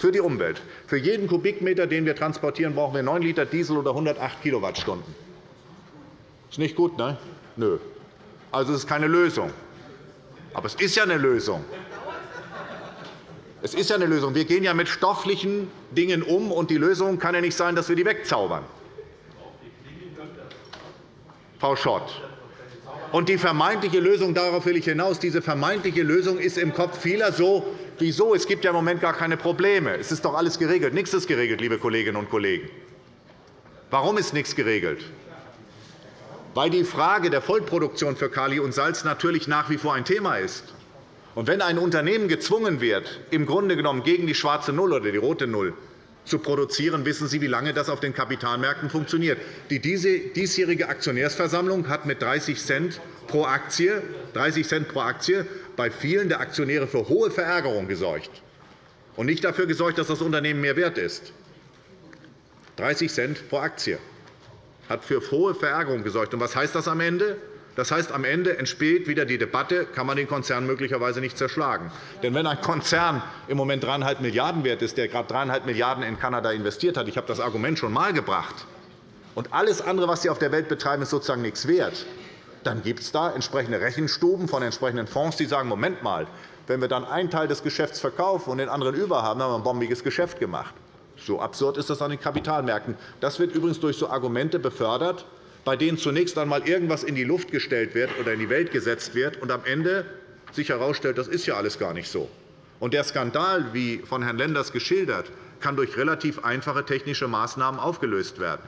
Für die Umwelt. Für jeden Kubikmeter, den wir transportieren, brauchen wir 9 Liter Diesel oder 108 Kilowattstunden. Ist nicht gut, ne? Nö. Also, es ist keine Lösung. Aber es ist ja eine Lösung. Es ist ja eine Lösung. Wir gehen ja mit stofflichen Dingen um, und die Lösung kann ja nicht sein, dass wir die wegzaubern. Frau Schott. Und die vermeintliche Lösung, darauf will ich hinaus, diese vermeintliche Lösung ist im Kopf vieler so, wieso? Es gibt ja im Moment gar keine Probleme. Es ist doch alles geregelt. Nichts ist geregelt, liebe Kolleginnen und Kollegen. Warum ist nichts geregelt? Weil die Frage der Vollproduktion für Kali und Salz natürlich nach wie vor ein Thema ist. Und wenn ein Unternehmen gezwungen wird, im Grunde genommen gegen die schwarze Null oder die rote Null zu produzieren, wissen Sie, wie lange das auf den Kapitalmärkten funktioniert. Die diesjährige Aktionärsversammlung hat mit 30 Cent pro Aktie, 30 Cent pro Aktie bei vielen der Aktionäre für hohe Verärgerung gesorgt und nicht dafür gesorgt, dass das Unternehmen mehr wert ist. 30 Cent pro Aktie hat für hohe Verärgerung gesorgt. Und was heißt das am Ende? Das heißt, am Ende entsteht wieder die Debatte, kann man den Konzern möglicherweise nicht zerschlagen. Denn wenn ein Konzern im Moment 3,5 Milliarden € wert ist, der gerade 3,5 Milliarden € in Kanada investiert hat, ich habe das Argument schon einmal gebracht, und alles andere, was sie auf der Welt betreiben, ist sozusagen nichts wert, dann gibt es da entsprechende Rechenstuben von entsprechenden Fonds, die sagen, Moment mal, wenn wir dann einen Teil des Geschäfts verkaufen und den anderen überhaben, haben wir ein bombiges Geschäft gemacht. So absurd ist das an den Kapitalmärkten. Das wird übrigens durch so Argumente befördert, bei denen zunächst einmal irgendwas in die Luft gestellt wird oder in die Welt gesetzt wird und am Ende sich herausstellt, das ist ja alles gar nicht so. Und der Skandal, wie von Herrn Lenders geschildert, kann durch relativ einfache technische Maßnahmen aufgelöst werden.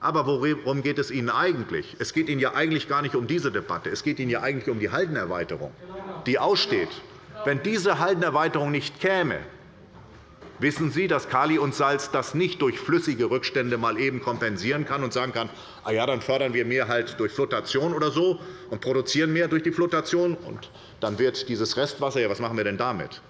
Aber worum geht es Ihnen eigentlich? Es geht Ihnen ja eigentlich gar nicht um diese Debatte. Es geht Ihnen ja eigentlich um die Haldenerweiterung, die aussteht. Wenn diese Haldenerweiterung nicht käme, Wissen Sie, dass Kali und Salz das nicht durch flüssige Rückstände mal eben kompensieren kann und sagen kann, ah ja, dann fördern wir mehr halt durch Flotation oder so und produzieren mehr durch die Flotation, und dann wird dieses Restwasser, ja, was machen wir denn damit?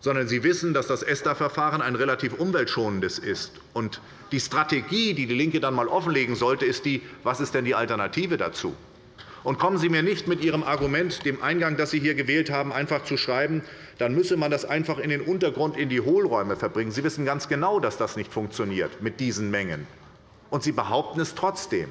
Sondern Sie wissen, dass das ESTA-Verfahren ein relativ umweltschonendes ist. Und die Strategie, die DIE LINKE dann einmal offenlegen sollte, ist die, was ist denn die Alternative dazu? Und kommen Sie mir nicht mit Ihrem Argument, dem Eingang, das Sie hier gewählt haben, einfach zu schreiben, dann müsse man das einfach in den Untergrund, in die Hohlräume verbringen. Sie wissen ganz genau, dass das nicht funktioniert mit diesen Mengen. Und Sie behaupten es trotzdem.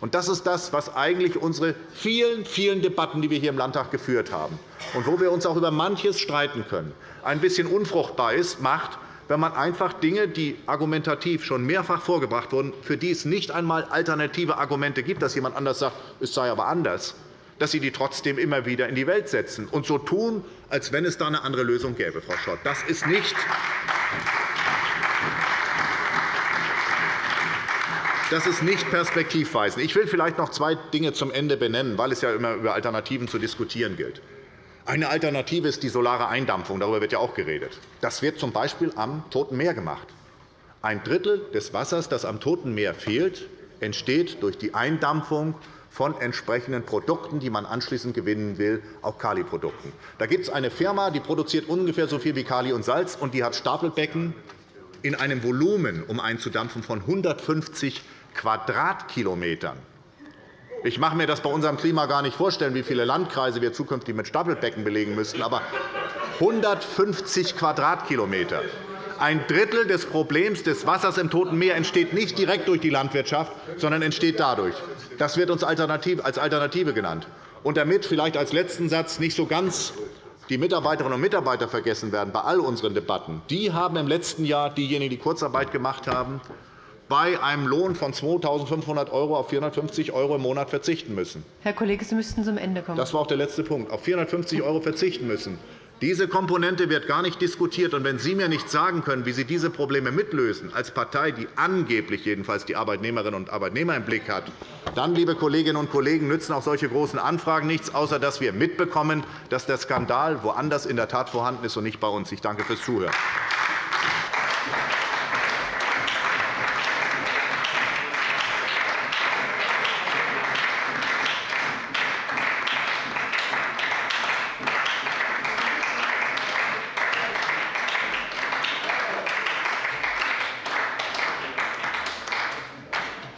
Und das ist das, was eigentlich unsere vielen, vielen Debatten, die wir hier im Landtag geführt haben, und wo wir uns auch über manches streiten können, ein bisschen unfruchtbar ist, macht, wenn man einfach Dinge, die argumentativ schon mehrfach vorgebracht wurden, für die es nicht einmal alternative Argumente gibt, dass jemand anders sagt, es sei aber anders, dass Sie die trotzdem immer wieder in die Welt setzen und so tun, als wenn es da eine andere Lösung gäbe, Frau Schott. Das ist nicht Das ist nicht perspektivweisend. Ich will vielleicht noch zwei Dinge zum Ende benennen, weil es ja immer über Alternativen zu diskutieren gilt. Eine Alternative ist die solare Eindampfung. Darüber wird ja auch geredet. Das wird z. B. am Toten Meer gemacht. Ein Drittel des Wassers, das am Toten Meer fehlt, entsteht durch die Eindampfung von entsprechenden Produkten, die man anschließend gewinnen will, auch Kaliprodukten. Da gibt es eine Firma, die produziert ungefähr so viel wie Kali und Salz, und die hat Stapelbecken in einem Volumen, um einzudampfen, von 150 Quadratkilometern. Ich mache mir das bei unserem Klima gar nicht vorstellen, wie viele Landkreise wir zukünftig mit Stapelbecken belegen müssten. Aber 150 Quadratkilometer. Ein Drittel des Problems des Wassers im Toten Meer entsteht nicht direkt durch die Landwirtschaft, sondern entsteht dadurch. Das wird uns als Alternative genannt. Und damit vielleicht als letzten Satz nicht so ganz die Mitarbeiterinnen und Mitarbeiter vergessen werden bei all unseren Debatten. Die haben im letzten Jahr, diejenigen, die Kurzarbeit gemacht haben, bei einem Lohn von 2.500 € auf 450 € im Monat verzichten müssen. Herr Kollege, Sie müssten zum Ende kommen. Das war auch der letzte Punkt. Auf 450 € verzichten müssen. Diese Komponente wird gar nicht diskutiert. Und wenn Sie mir nicht sagen können, wie Sie diese Probleme mitlösen, als Partei, die angeblich jedenfalls die Arbeitnehmerinnen und Arbeitnehmer im Blick hat, dann, liebe Kolleginnen und Kollegen, nützen auch solche großen Anfragen nichts, außer dass wir mitbekommen, dass der Skandal woanders in der Tat vorhanden ist und nicht bei uns. Ich danke fürs Zuhören.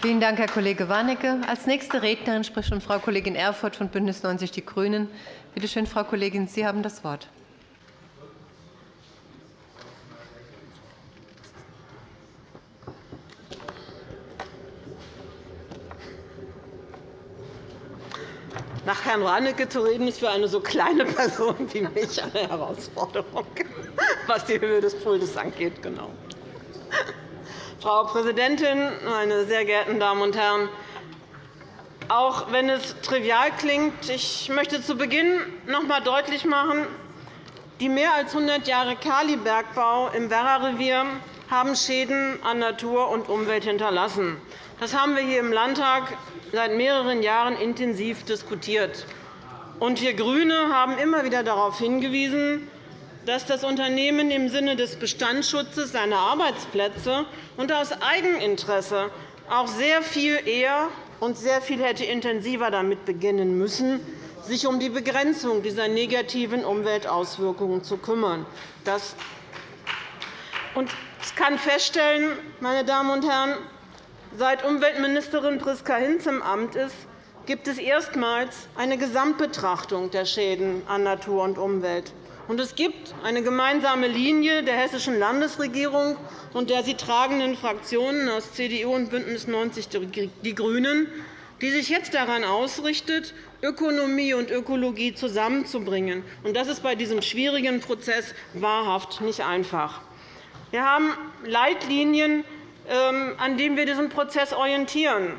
Vielen Dank, Herr Kollege Warnecke. Als nächste Rednerin spricht nun Frau Kollegin Erfurth von BÜNDNIS 90 die GRÜNEN. Bitte schön, Frau Kollegin, Sie haben das Wort. Nach Herrn Warnecke zu reden, ist für eine so kleine Person wie mich eine Herausforderung, was die Höhe des Pultes angeht. Genau. Frau Präsidentin, meine sehr geehrten Damen und Herren! Auch wenn es trivial klingt, ich möchte zu Beginn noch einmal deutlich machen, die mehr als 100 Jahre Kalibergbau im Werra-Revier haben Schäden an Natur und Umwelt hinterlassen. Das haben wir hier im Landtag seit mehreren Jahren intensiv diskutiert. wir GRÜNE haben immer wieder darauf hingewiesen, dass das Unternehmen im Sinne des Bestandsschutzes seiner Arbeitsplätze und aus Eigeninteresse auch sehr viel eher und sehr viel hätte intensiver damit beginnen müssen, sich um die Begrenzung dieser negativen Umweltauswirkungen zu kümmern. Das ich kann feststellen, meine Damen und Herren, seit Umweltministerin Priska Hinz im Amt ist, gibt es erstmals eine Gesamtbetrachtung der Schäden an Natur und Umwelt. Und es gibt eine gemeinsame Linie der Hessischen Landesregierung und der sie tragenden Fraktionen aus CDU und BÜNDNIS 90 die GRÜNEN, die sich jetzt daran ausrichtet, Ökonomie und Ökologie zusammenzubringen. Das ist bei diesem schwierigen Prozess wahrhaft nicht einfach. Wir haben Leitlinien, ähm, an denen wir diesen Prozess orientieren.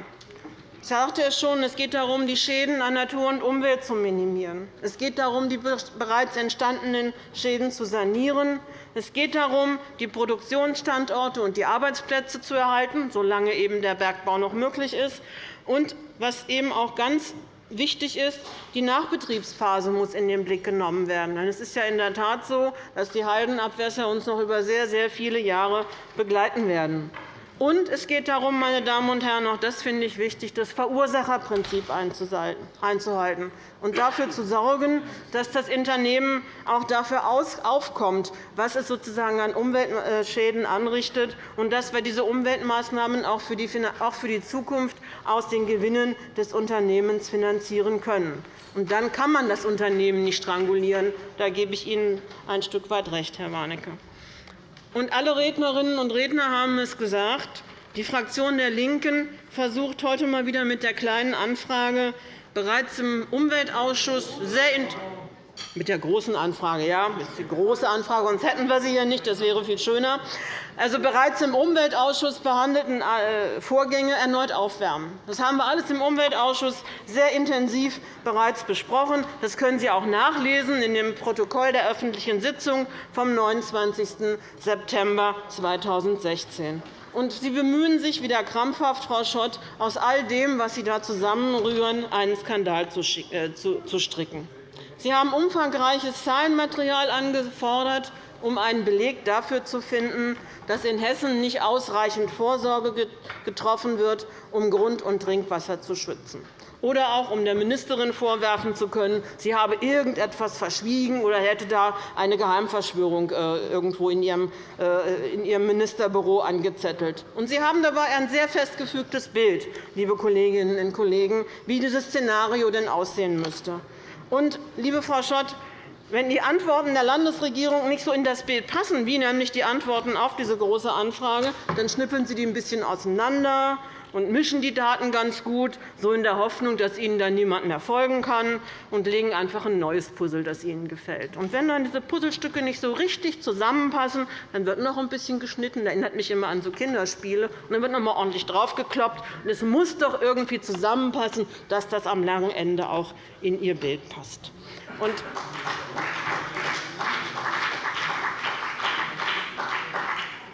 Ich sagte es schon, es geht darum, die Schäden an Natur und Umwelt zu minimieren. Es geht darum, die bereits entstandenen Schäden zu sanieren. Es geht darum, die Produktionsstandorte und die Arbeitsplätze zu erhalten, solange eben der Bergbau noch möglich ist. Und was eben auch ganz wichtig ist, die Nachbetriebsphase muss in den Blick genommen werden. Es ist ja in der Tat so, dass die Haldenabwässer uns noch über sehr, sehr viele Jahre begleiten werden. Und es geht darum, meine Damen und Herren, auch das finde ich wichtig, das Verursacherprinzip einzuhalten und dafür zu sorgen, dass das Unternehmen auch dafür aufkommt, was es sozusagen an Umweltschäden anrichtet, und dass wir diese Umweltmaßnahmen auch für die Zukunft aus den Gewinnen des Unternehmens finanzieren können. Und dann kann man das Unternehmen nicht strangulieren. Da gebe ich Ihnen ein Stück weit recht, Herr Warnecke. Und alle Rednerinnen und Redner haben es gesagt. Die Fraktion der LINKEN versucht heute mal wieder mit der Kleinen Anfrage bereits im Umweltausschuss sehr mit der großen Anfrage, ja, das ist die große Anfrage, sonst hätten wir sie hier nicht. Das wäre viel schöner also bereits im Umweltausschuss behandelten äh, Vorgänge erneut aufwärmen. Das haben wir alles im Umweltausschuss sehr intensiv bereits besprochen. Das können Sie auch nachlesen in dem Protokoll der öffentlichen Sitzung vom 29. September 2016. Und Sie bemühen sich wieder krampfhaft, Frau Schott, aus all dem, was Sie da zusammenrühren, einen Skandal zu äh, stricken. Sie haben umfangreiches Zahlenmaterial angefordert, um einen Beleg dafür zu finden, dass in Hessen nicht ausreichend Vorsorge getroffen wird, um Grund- und Trinkwasser zu schützen. Oder auch, um der Ministerin vorwerfen zu können, sie habe irgendetwas verschwiegen oder hätte da eine Geheimverschwörung äh, irgendwo in ihrem äh, Ministerbüro angezettelt. Sie haben dabei ein sehr festgefügtes Bild, liebe Kolleginnen und Kollegen, wie dieses Szenario denn aussehen müsste. Und, liebe Frau Schott, wenn die Antworten der Landesregierung nicht so in das Bild passen, wie nämlich die Antworten auf diese Große Anfrage, dann schnippeln Sie die ein bisschen auseinander und mischen die Daten ganz gut, so in der Hoffnung, dass Ihnen dann niemand mehr folgen kann, und legen einfach ein neues Puzzle, das Ihnen gefällt. Und wenn dann diese Puzzlestücke nicht so richtig zusammenpassen, dann wird noch ein bisschen geschnitten. Das erinnert mich immer an so Kinderspiele. Und dann wird noch einmal ordentlich draufgekloppt. Und es muss doch irgendwie zusammenpassen, dass das am langen Ende auch in Ihr Bild passt. Und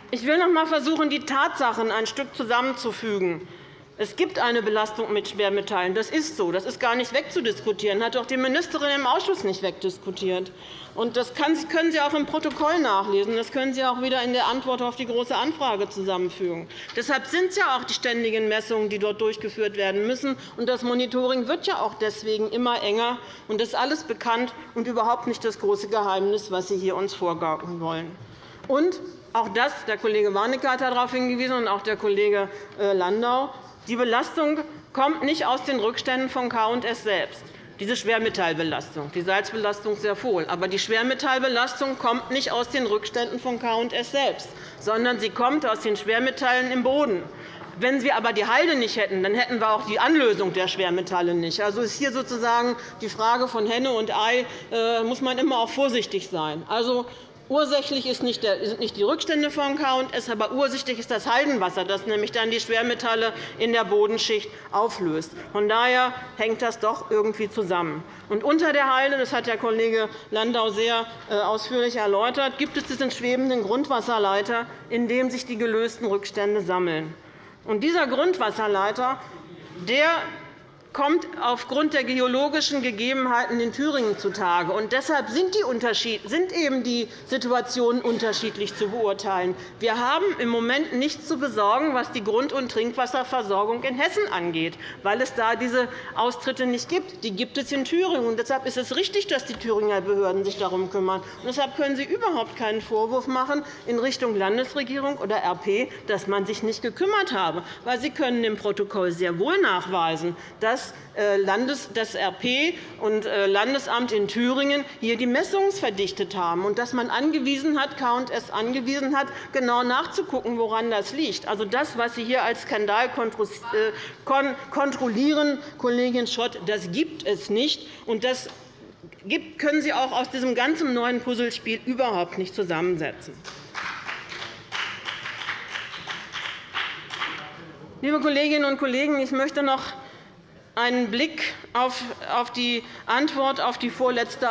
ich will noch einmal versuchen, die Tatsachen ein Stück zusammenzufügen. Es gibt eine Belastung mit Schwermetallen. Das ist so. Das ist gar nicht wegzudiskutieren. Das hat auch die Ministerin im Ausschuss nicht wegdiskutiert. Das können Sie auch im Protokoll nachlesen. Das können Sie auch wieder in der Antwort auf die Große Anfrage zusammenfügen. Deshalb sind es ja auch die ständigen Messungen, die dort durchgeführt werden müssen. Das Monitoring wird ja auch deswegen immer enger. Das ist alles bekannt und überhaupt nicht das große Geheimnis, was Sie hier uns vorgaukeln wollen. Auch das, der Kollege Warnecke hat darauf hingewiesen, und auch der Kollege äh, Landau, die Belastung kommt nicht aus den Rückständen von K&S selbst. Diese Schwermetallbelastung, die Salzbelastung sehr wohl. Aber die Schwermetallbelastung kommt nicht aus den Rückständen von K&S selbst, sondern sie kommt aus den Schwermetallen im Boden. Wenn wir aber die Halde nicht hätten, dann hätten wir auch die Anlösung der Schwermetalle nicht. Also ist hier sozusagen die Frage von Henne und Ei, äh, muss man immer auch vorsichtig sein. Also, Ursächlich sind nicht die Rückstände von K&S, aber ursächlich ist das Haldenwasser, das nämlich dann die Schwermetalle in der Bodenschicht auflöst. Von daher hängt das doch irgendwie zusammen. Und unter der Halde, das hat der Kollege Landau sehr äh, ausführlich erläutert, gibt es diesen schwebenden Grundwasserleiter, in dem sich die gelösten Rückstände sammeln. Und dieser Grundwasserleiter der kommt aufgrund der geologischen Gegebenheiten in Thüringen zutage. Und deshalb sind, die sind eben die Situationen unterschiedlich zu beurteilen. Wir haben im Moment nichts zu besorgen, was die Grund- und Trinkwasserversorgung in Hessen angeht, weil es da diese Austritte nicht gibt. Die gibt es in Thüringen. Und deshalb ist es richtig, dass die Thüringer Behörden sich darum kümmern. Und deshalb können Sie überhaupt keinen Vorwurf machen in Richtung Landesregierung oder RP, dass man sich nicht gekümmert habe. Weil Sie können im Protokoll sehr wohl nachweisen, dass äh, das RP und äh, Landesamt in Thüringen hier die Messungen verdichtet haben und dass man angewiesen hat, K&S angewiesen hat, genau nachzugucken, woran das liegt. Also das, was Sie hier als Skandal äh, kontrollieren, Kollegin Schott, das gibt es nicht. Und das können Sie auch aus diesem ganzen neuen Puzzlespiel überhaupt nicht zusammensetzen. Liebe Kolleginnen und Kollegen, ich möchte noch einen Blick auf die Antwort auf die vorletzte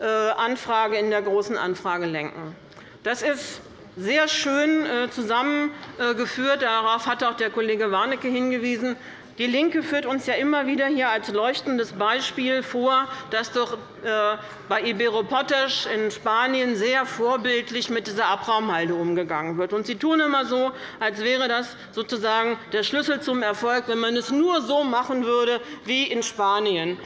äh, Anfrage in der Großen Anfrage lenken. Das ist sehr schön äh, zusammengeführt. Darauf hat auch der Kollege Warnecke hingewiesen. DIE LINKE führt uns ja immer wieder hier als leuchtendes Beispiel vor, dass doch äh, bei Ibero Potash in Spanien sehr vorbildlich mit dieser Abraumhalde umgegangen wird. Sie tun immer so, als wäre das sozusagen der Schlüssel zum Erfolg, wenn man es nur so machen würde wie in Spanien.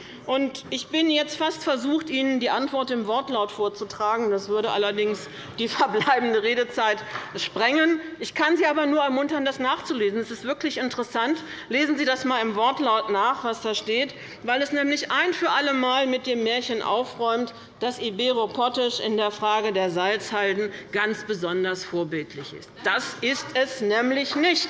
Ich bin jetzt fast versucht, Ihnen die Antwort im Wortlaut vorzutragen. Das würde allerdings die verbleibende Redezeit sprengen. Ich kann Sie aber nur ermuntern, das nachzulesen. Es ist wirklich interessant. Lesen Sie das einmal im Wortlaut nach, was da steht, weil es nämlich ein für alle Mal mit dem Märchen aufräumt, dass Ibero Potash in der Frage der Salzhalden ganz besonders vorbildlich ist. Das ist es nämlich nicht.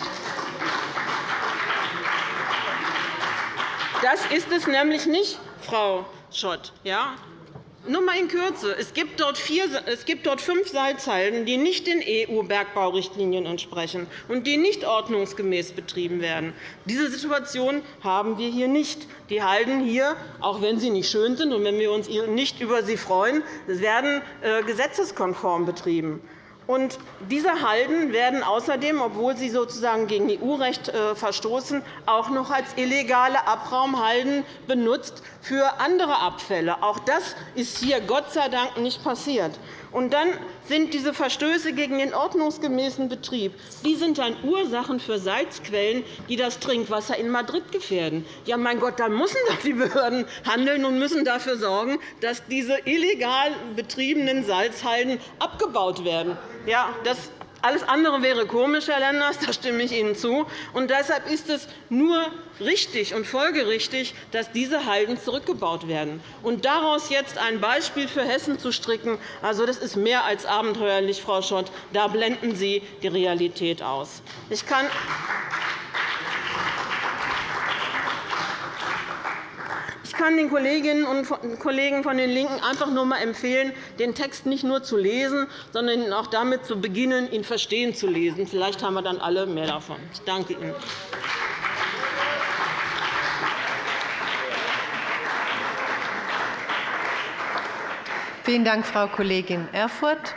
Das ist es nämlich nicht, Frau Schott. Ja? Nur einmal in Kürze. Es gibt, dort vier, es gibt dort fünf Salzhalden, die nicht den EU-Bergbaurichtlinien entsprechen und die nicht ordnungsgemäß betrieben werden. Diese Situation haben wir hier nicht. Die Halden hier, auch wenn sie nicht schön sind und wenn wir uns nicht über sie freuen, werden äh, gesetzeskonform betrieben. Und diese Halden werden außerdem, obwohl sie sozusagen gegen EU-Recht äh, verstoßen, auch noch als illegale Abraumhalden benutzt für andere Abfälle. Auch das ist hier Gott sei Dank nicht passiert. Und dann sind diese Verstöße gegen den ordnungsgemäßen Betrieb die sind dann Ursachen für Salzquellen, die das Trinkwasser in Madrid gefährden. Ja, mein Gott, dann müssen doch die Behörden handeln und müssen dafür sorgen, dass diese illegal betriebenen Salzhalden abgebaut werden. Ja, das Alles andere wäre komisch, Herr Lenders, da stimme ich Ihnen zu. Und deshalb ist es nur richtig und folgerichtig, dass diese Halden zurückgebaut werden. Und daraus jetzt ein Beispiel für Hessen zu stricken, also das ist mehr als abenteuerlich, Frau Schott. Da blenden Sie die Realität aus. Ich kann Ich kann den Kolleginnen und Kollegen von den LINKEN einfach nur einmal empfehlen, den Text nicht nur zu lesen, sondern auch damit zu beginnen, ihn verstehen zu lesen. Vielleicht haben wir dann alle mehr davon. Ich danke Ihnen. Vielen Dank, Frau Kollegin Erfurth.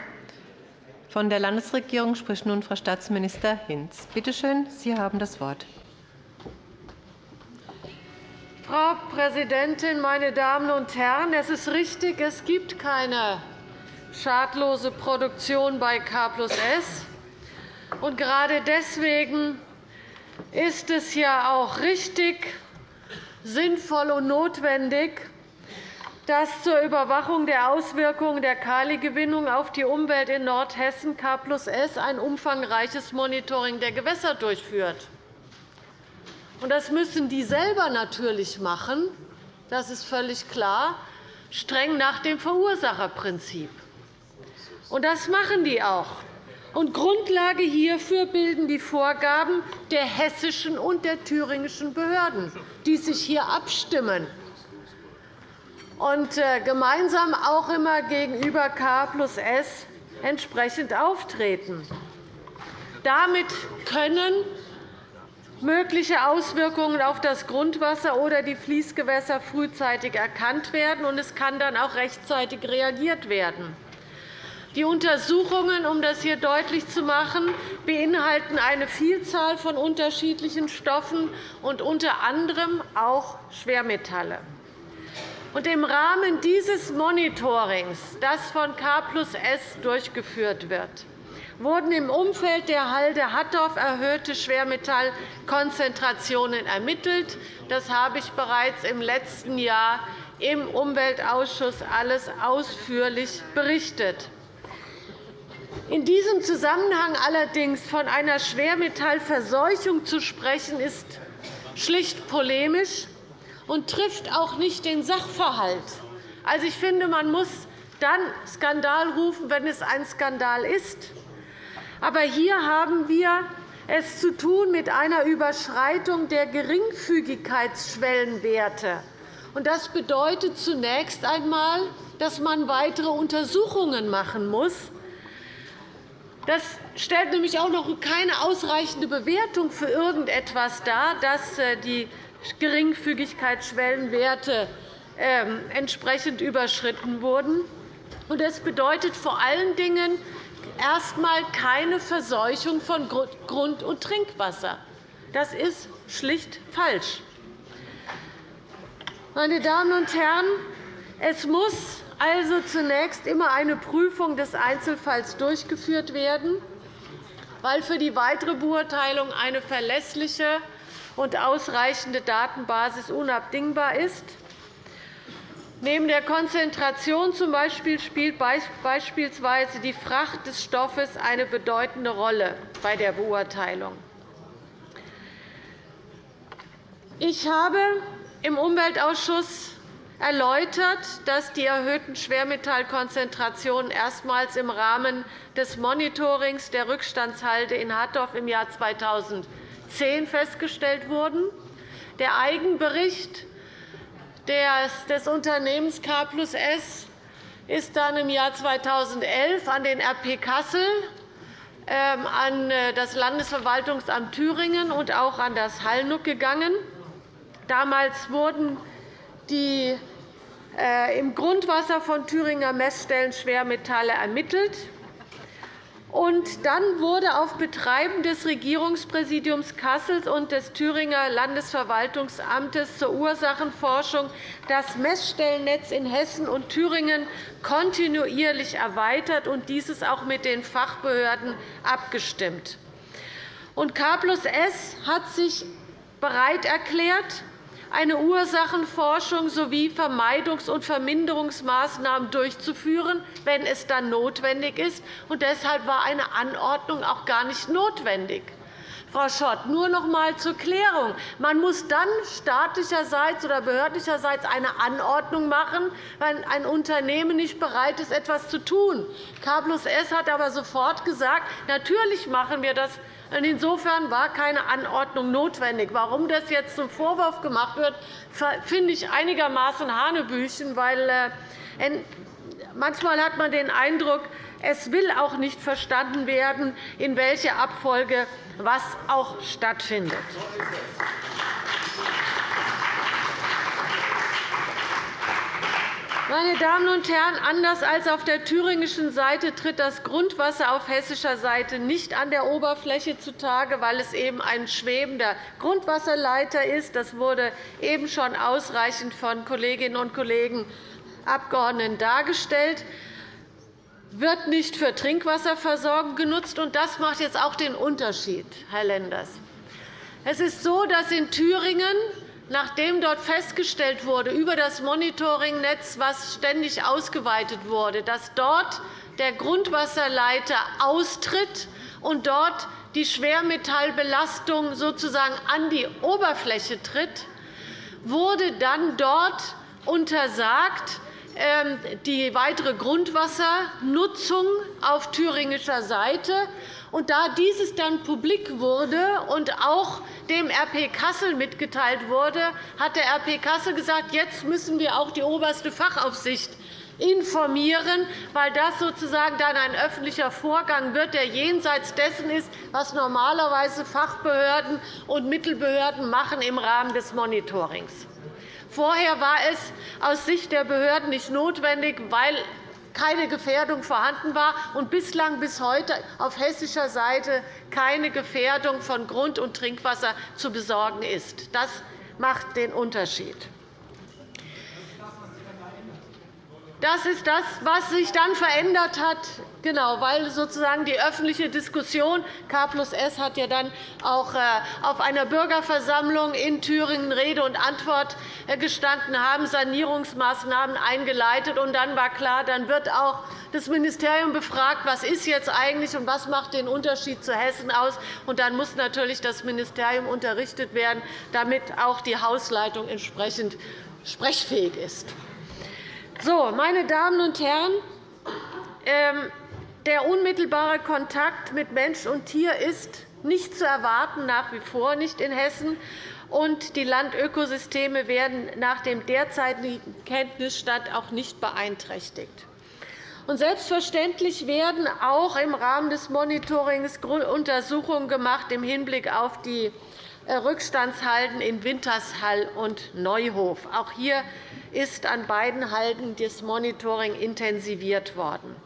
Von der Landesregierung spricht nun Frau Staatsminister Hinz. Bitte schön, Sie haben das Wort. Frau Präsidentin, meine Damen und Herren! Es ist richtig, es gibt keine schadlose Produktion bei K S. Und gerade deswegen ist es ja auch richtig, sinnvoll und notwendig, dass zur Überwachung der Auswirkungen der Kaligewinnung auf die Umwelt in Nordhessen K S ein umfangreiches Monitoring der Gewässer durchführt. Das müssen die selber natürlich machen, das ist völlig klar, streng nach dem Verursacherprinzip. Das machen die auch. Und Grundlage hierfür bilden die Vorgaben der hessischen und der thüringischen Behörden, die sich hier abstimmen und äh, gemeinsam auch immer gegenüber K plus S entsprechend auftreten. Damit können mögliche Auswirkungen auf das Grundwasser oder die Fließgewässer frühzeitig erkannt werden, und es kann dann auch rechtzeitig reagiert werden. Die Untersuchungen, um das hier deutlich zu machen, beinhalten eine Vielzahl von unterschiedlichen Stoffen und unter anderem auch Schwermetalle. Im Rahmen dieses Monitorings, das von K S durchgeführt wird, wurden im Umfeld der Halde Hattorf erhöhte Schwermetallkonzentrationen ermittelt. Das habe ich bereits im letzten Jahr im Umweltausschuss alles ausführlich berichtet. In diesem Zusammenhang allerdings von einer Schwermetallverseuchung zu sprechen, ist schlicht polemisch und trifft auch nicht den Sachverhalt. Also, ich finde, man muss dann Skandal rufen, wenn es ein Skandal ist. Aber hier haben wir es zu tun mit einer Überschreitung der Geringfügigkeitsschwellenwerte. Das bedeutet zunächst einmal, dass man weitere Untersuchungen machen muss. Das stellt nämlich auch noch keine ausreichende Bewertung für irgendetwas dar, dass äh, die Geringfügigkeitsschwellenwerte ähm, entsprechend überschritten wurden. Das bedeutet vor allen Dingen, erst einmal keine Verseuchung von Grund- und Trinkwasser. Das ist schlicht falsch. Meine Damen und Herren, es muss also zunächst immer eine Prüfung des Einzelfalls durchgeführt werden, weil für die weitere Beurteilung eine verlässliche und ausreichende Datenbasis unabdingbar ist. Neben der Konzentration z.B. spielt beispielsweise die Fracht des Stoffes eine bedeutende Rolle bei der Beurteilung. Ich habe im Umweltausschuss erläutert, dass die erhöhten Schwermetallkonzentrationen erstmals im Rahmen des Monitorings der Rückstandshalde in Hattorf im Jahr 2010 festgestellt wurden. Der Eigenbericht des Unternehmens K S ist dann im Jahr 2011 an den RP Kassel, ähm, an äh, das Landesverwaltungsamt Thüringen und auch an das Hallnuck gegangen. Damals wurden die äh, im Grundwasser von Thüringer Messstellen Schwermetalle ermittelt. Und dann wurde auf Betreiben des Regierungspräsidiums Kassel und des Thüringer Landesverwaltungsamtes zur Ursachenforschung das Messstellennetz in Hessen und Thüringen kontinuierlich erweitert und dieses auch mit den Fachbehörden abgestimmt. Und S hat sich bereit erklärt, eine Ursachenforschung sowie Vermeidungs- und Verminderungsmaßnahmen durchzuführen, wenn es dann notwendig ist. Deshalb war eine Anordnung auch gar nicht notwendig. Frau Schott, nur noch einmal zur Klärung. Man muss dann staatlicherseits oder behördlicherseits eine Anordnung machen, wenn ein Unternehmen nicht bereit ist, etwas zu tun. K S hat aber sofort gesagt, natürlich machen wir das. Insofern war keine Anordnung notwendig. Warum das jetzt zum Vorwurf gemacht wird, finde ich einigermaßen Hanebüchen, weil äh, manchmal hat man den Eindruck, es will auch nicht verstanden werden, in welcher Abfolge was auch stattfindet. Meine Damen und Herren, anders als auf der thüringischen Seite tritt das Grundwasser auf hessischer Seite nicht an der Oberfläche zutage, weil es eben ein schwebender Grundwasserleiter ist. Das wurde eben schon ausreichend von Kolleginnen und Kollegen Abgeordneten dargestellt wird nicht für Trinkwasserversorgung genutzt. und Das macht jetzt auch den Unterschied, Herr Lenders. Es ist so, dass in Thüringen, nachdem dort festgestellt wurde über das Monitoringnetz, das ständig ausgeweitet wurde, dass dort der Grundwasserleiter austritt und dort die Schwermetallbelastung sozusagen an die Oberfläche tritt, wurde dann dort untersagt, ähm, die weitere Grundwassernutzung auf thüringischer Seite. Und da dieses dann publik wurde und auch dem RP Kassel mitgeteilt wurde, hat der RP Kassel gesagt, jetzt müssen wir auch die oberste Fachaufsicht informieren, weil das sozusagen dann ein öffentlicher Vorgang wird, der jenseits dessen ist, was normalerweise Fachbehörden und Mittelbehörden machen im Rahmen des Monitorings. Vorher war es aus Sicht der Behörden nicht notwendig, weil keine Gefährdung vorhanden war und bislang bis heute auf hessischer Seite keine Gefährdung von Grund- und Trinkwasser zu besorgen ist. Das macht den Unterschied. Das ist das, was sich dann verändert hat, genau, weil sozusagen die öffentliche Diskussion K S hat ja dann auch äh, auf einer Bürgerversammlung in Thüringen Rede und Antwort äh, gestanden, haben Sanierungsmaßnahmen eingeleitet. Und dann war klar, dann wird auch das Ministerium befragt, was ist jetzt eigentlich und was macht den Unterschied zu Hessen aus. Und dann muss natürlich das Ministerium unterrichtet werden, damit auch die Hausleitung entsprechend sprechfähig ist. So, meine Damen und Herren, ähm, der unmittelbare Kontakt mit Mensch und Tier ist nicht zu erwarten, nach wie vor nicht in Hessen. Und die Landökosysteme werden nach dem derzeitigen Kenntnisstand auch nicht beeinträchtigt. Und selbstverständlich werden auch im Rahmen des Monitorings Untersuchungen gemacht im Hinblick auf die Rückstandshalden in Wintershall und Neuhof. Auch hier ist an beiden Halden das Monitoring intensiviert worden.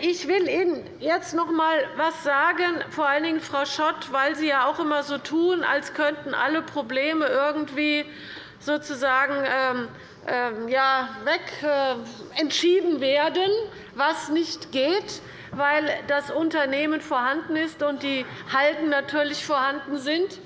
Ich will Ihnen jetzt noch einmal etwas sagen, vor allen Dingen Frau Schott, weil Sie ja auch immer so tun, als könnten alle Probleme irgendwie sozusagen ähm, ähm, ja, weg äh, entschieden werden, was nicht geht weil das Unternehmen vorhanden ist und die Halden natürlich vorhanden sind.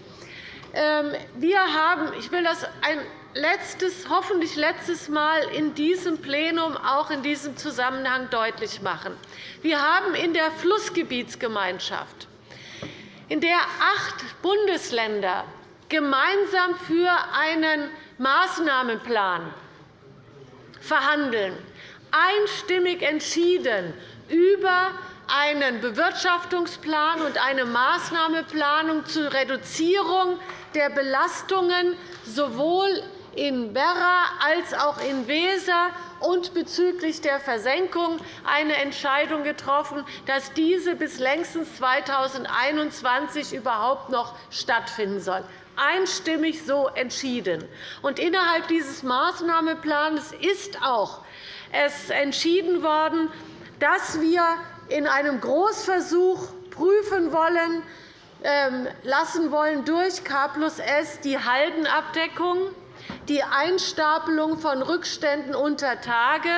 Ähm, wir haben, ich will das ein letztes, hoffentlich letztes Mal in diesem Plenum auch in diesem Zusammenhang deutlich machen. Wir haben in der Flussgebietsgemeinschaft, in der acht Bundesländer gemeinsam für einen Maßnahmenplan verhandeln, einstimmig entschieden, über einen Bewirtschaftungsplan und eine Maßnahmeplanung zur Reduzierung der Belastungen sowohl in Werra als auch in Weser und bezüglich der Versenkung eine Entscheidung getroffen, dass diese bis längstens 2021 überhaupt noch stattfinden soll einstimmig so entschieden. Und innerhalb dieses Maßnahmenplans ist auch es entschieden worden, dass wir in einem Großversuch prüfen wollen, ähm, lassen wollen durch K plus S die Haldenabdeckung, die Einstapelung von Rückständen unter Tage.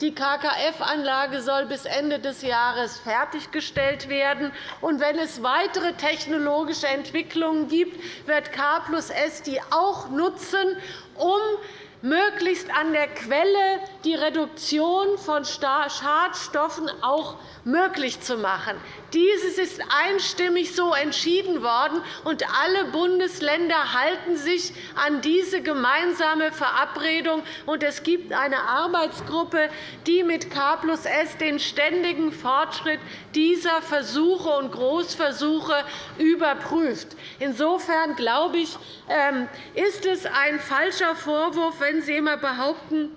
Die KKF-Anlage soll bis Ende des Jahres fertiggestellt werden. Und wenn es weitere technologische Entwicklungen gibt, wird K S die auch nutzen, um möglichst an der Quelle die Reduktion von Schadstoffen auch möglich zu machen. Dieses ist einstimmig so entschieden worden, und alle Bundesländer halten sich an diese gemeinsame Verabredung. Es gibt eine Arbeitsgruppe, die mit K S den ständigen Fortschritt dieser Versuche und Großversuche überprüft. Insofern glaube ich, ähm, ist es ein falscher Vorwurf, wenn Sie immer behaupten,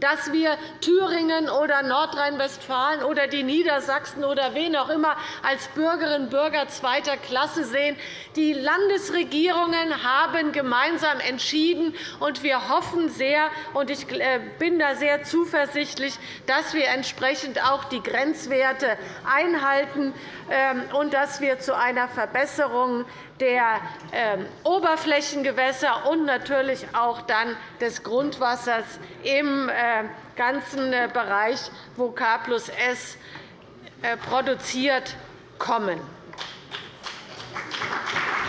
dass wir Thüringen oder Nordrhein-Westfalen oder die Niedersachsen oder wen auch immer als Bürgerinnen und Bürger zweiter Klasse sehen. Die Landesregierungen haben gemeinsam entschieden, und wir hoffen sehr, und ich äh, bin da sehr zuversichtlich, dass wir entsprechend auch die Grenzwerte einhalten ähm, und dass wir zu einer Verbesserung der ähm, Oberflächengewässer und natürlich auch dann des Grundwassers im äh, ganzen äh, Bereich, wo K S äh, produziert, kommen.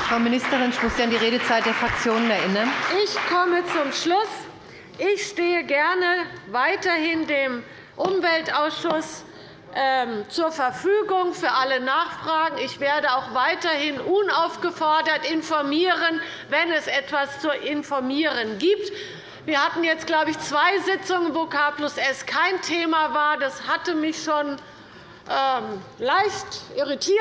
Frau Ministerin, ich muss Sie an die Redezeit der Fraktionen erinnern. Ich komme zum Schluss. Ich stehe gerne weiterhin dem Umweltausschuss ähm, zur Verfügung für alle Nachfragen. Ich werde auch weiterhin unaufgefordert informieren, wenn es etwas zu informieren gibt. Wir hatten jetzt, glaube ich, zwei Sitzungen, wo K S kein Thema war. Das hatte mich schon ähm, leicht irritiert.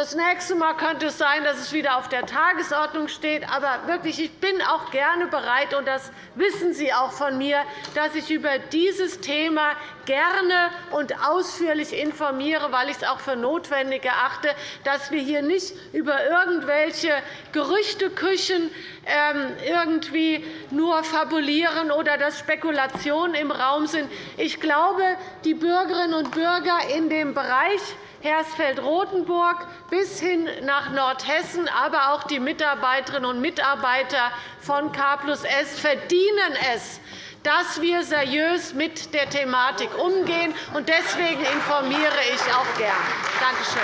Das nächste Mal könnte es sein, dass es wieder auf der Tagesordnung steht. Aber wirklich, ich bin auch gerne bereit, und das wissen Sie auch von mir, dass ich über dieses Thema gerne und ausführlich informiere, weil ich es auch für notwendig erachte, dass wir hier nicht über irgendwelche Gerüchteküchen ähm, irgendwie nur fabulieren oder dass Spekulationen im Raum sind. Ich glaube, die Bürgerinnen und Bürger in dem Bereich Hersfeld-Rotenburg bis hin nach Nordhessen, aber auch die Mitarbeiterinnen und Mitarbeiter von K S verdienen es, dass wir seriös mit der Thematik umgehen. Deswegen informiere ich auch gern. Danke schön.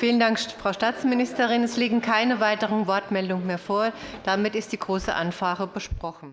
Vielen Dank, Frau Staatsministerin. Es liegen keine weiteren Wortmeldungen mehr vor. Damit ist die Große Anfrage besprochen.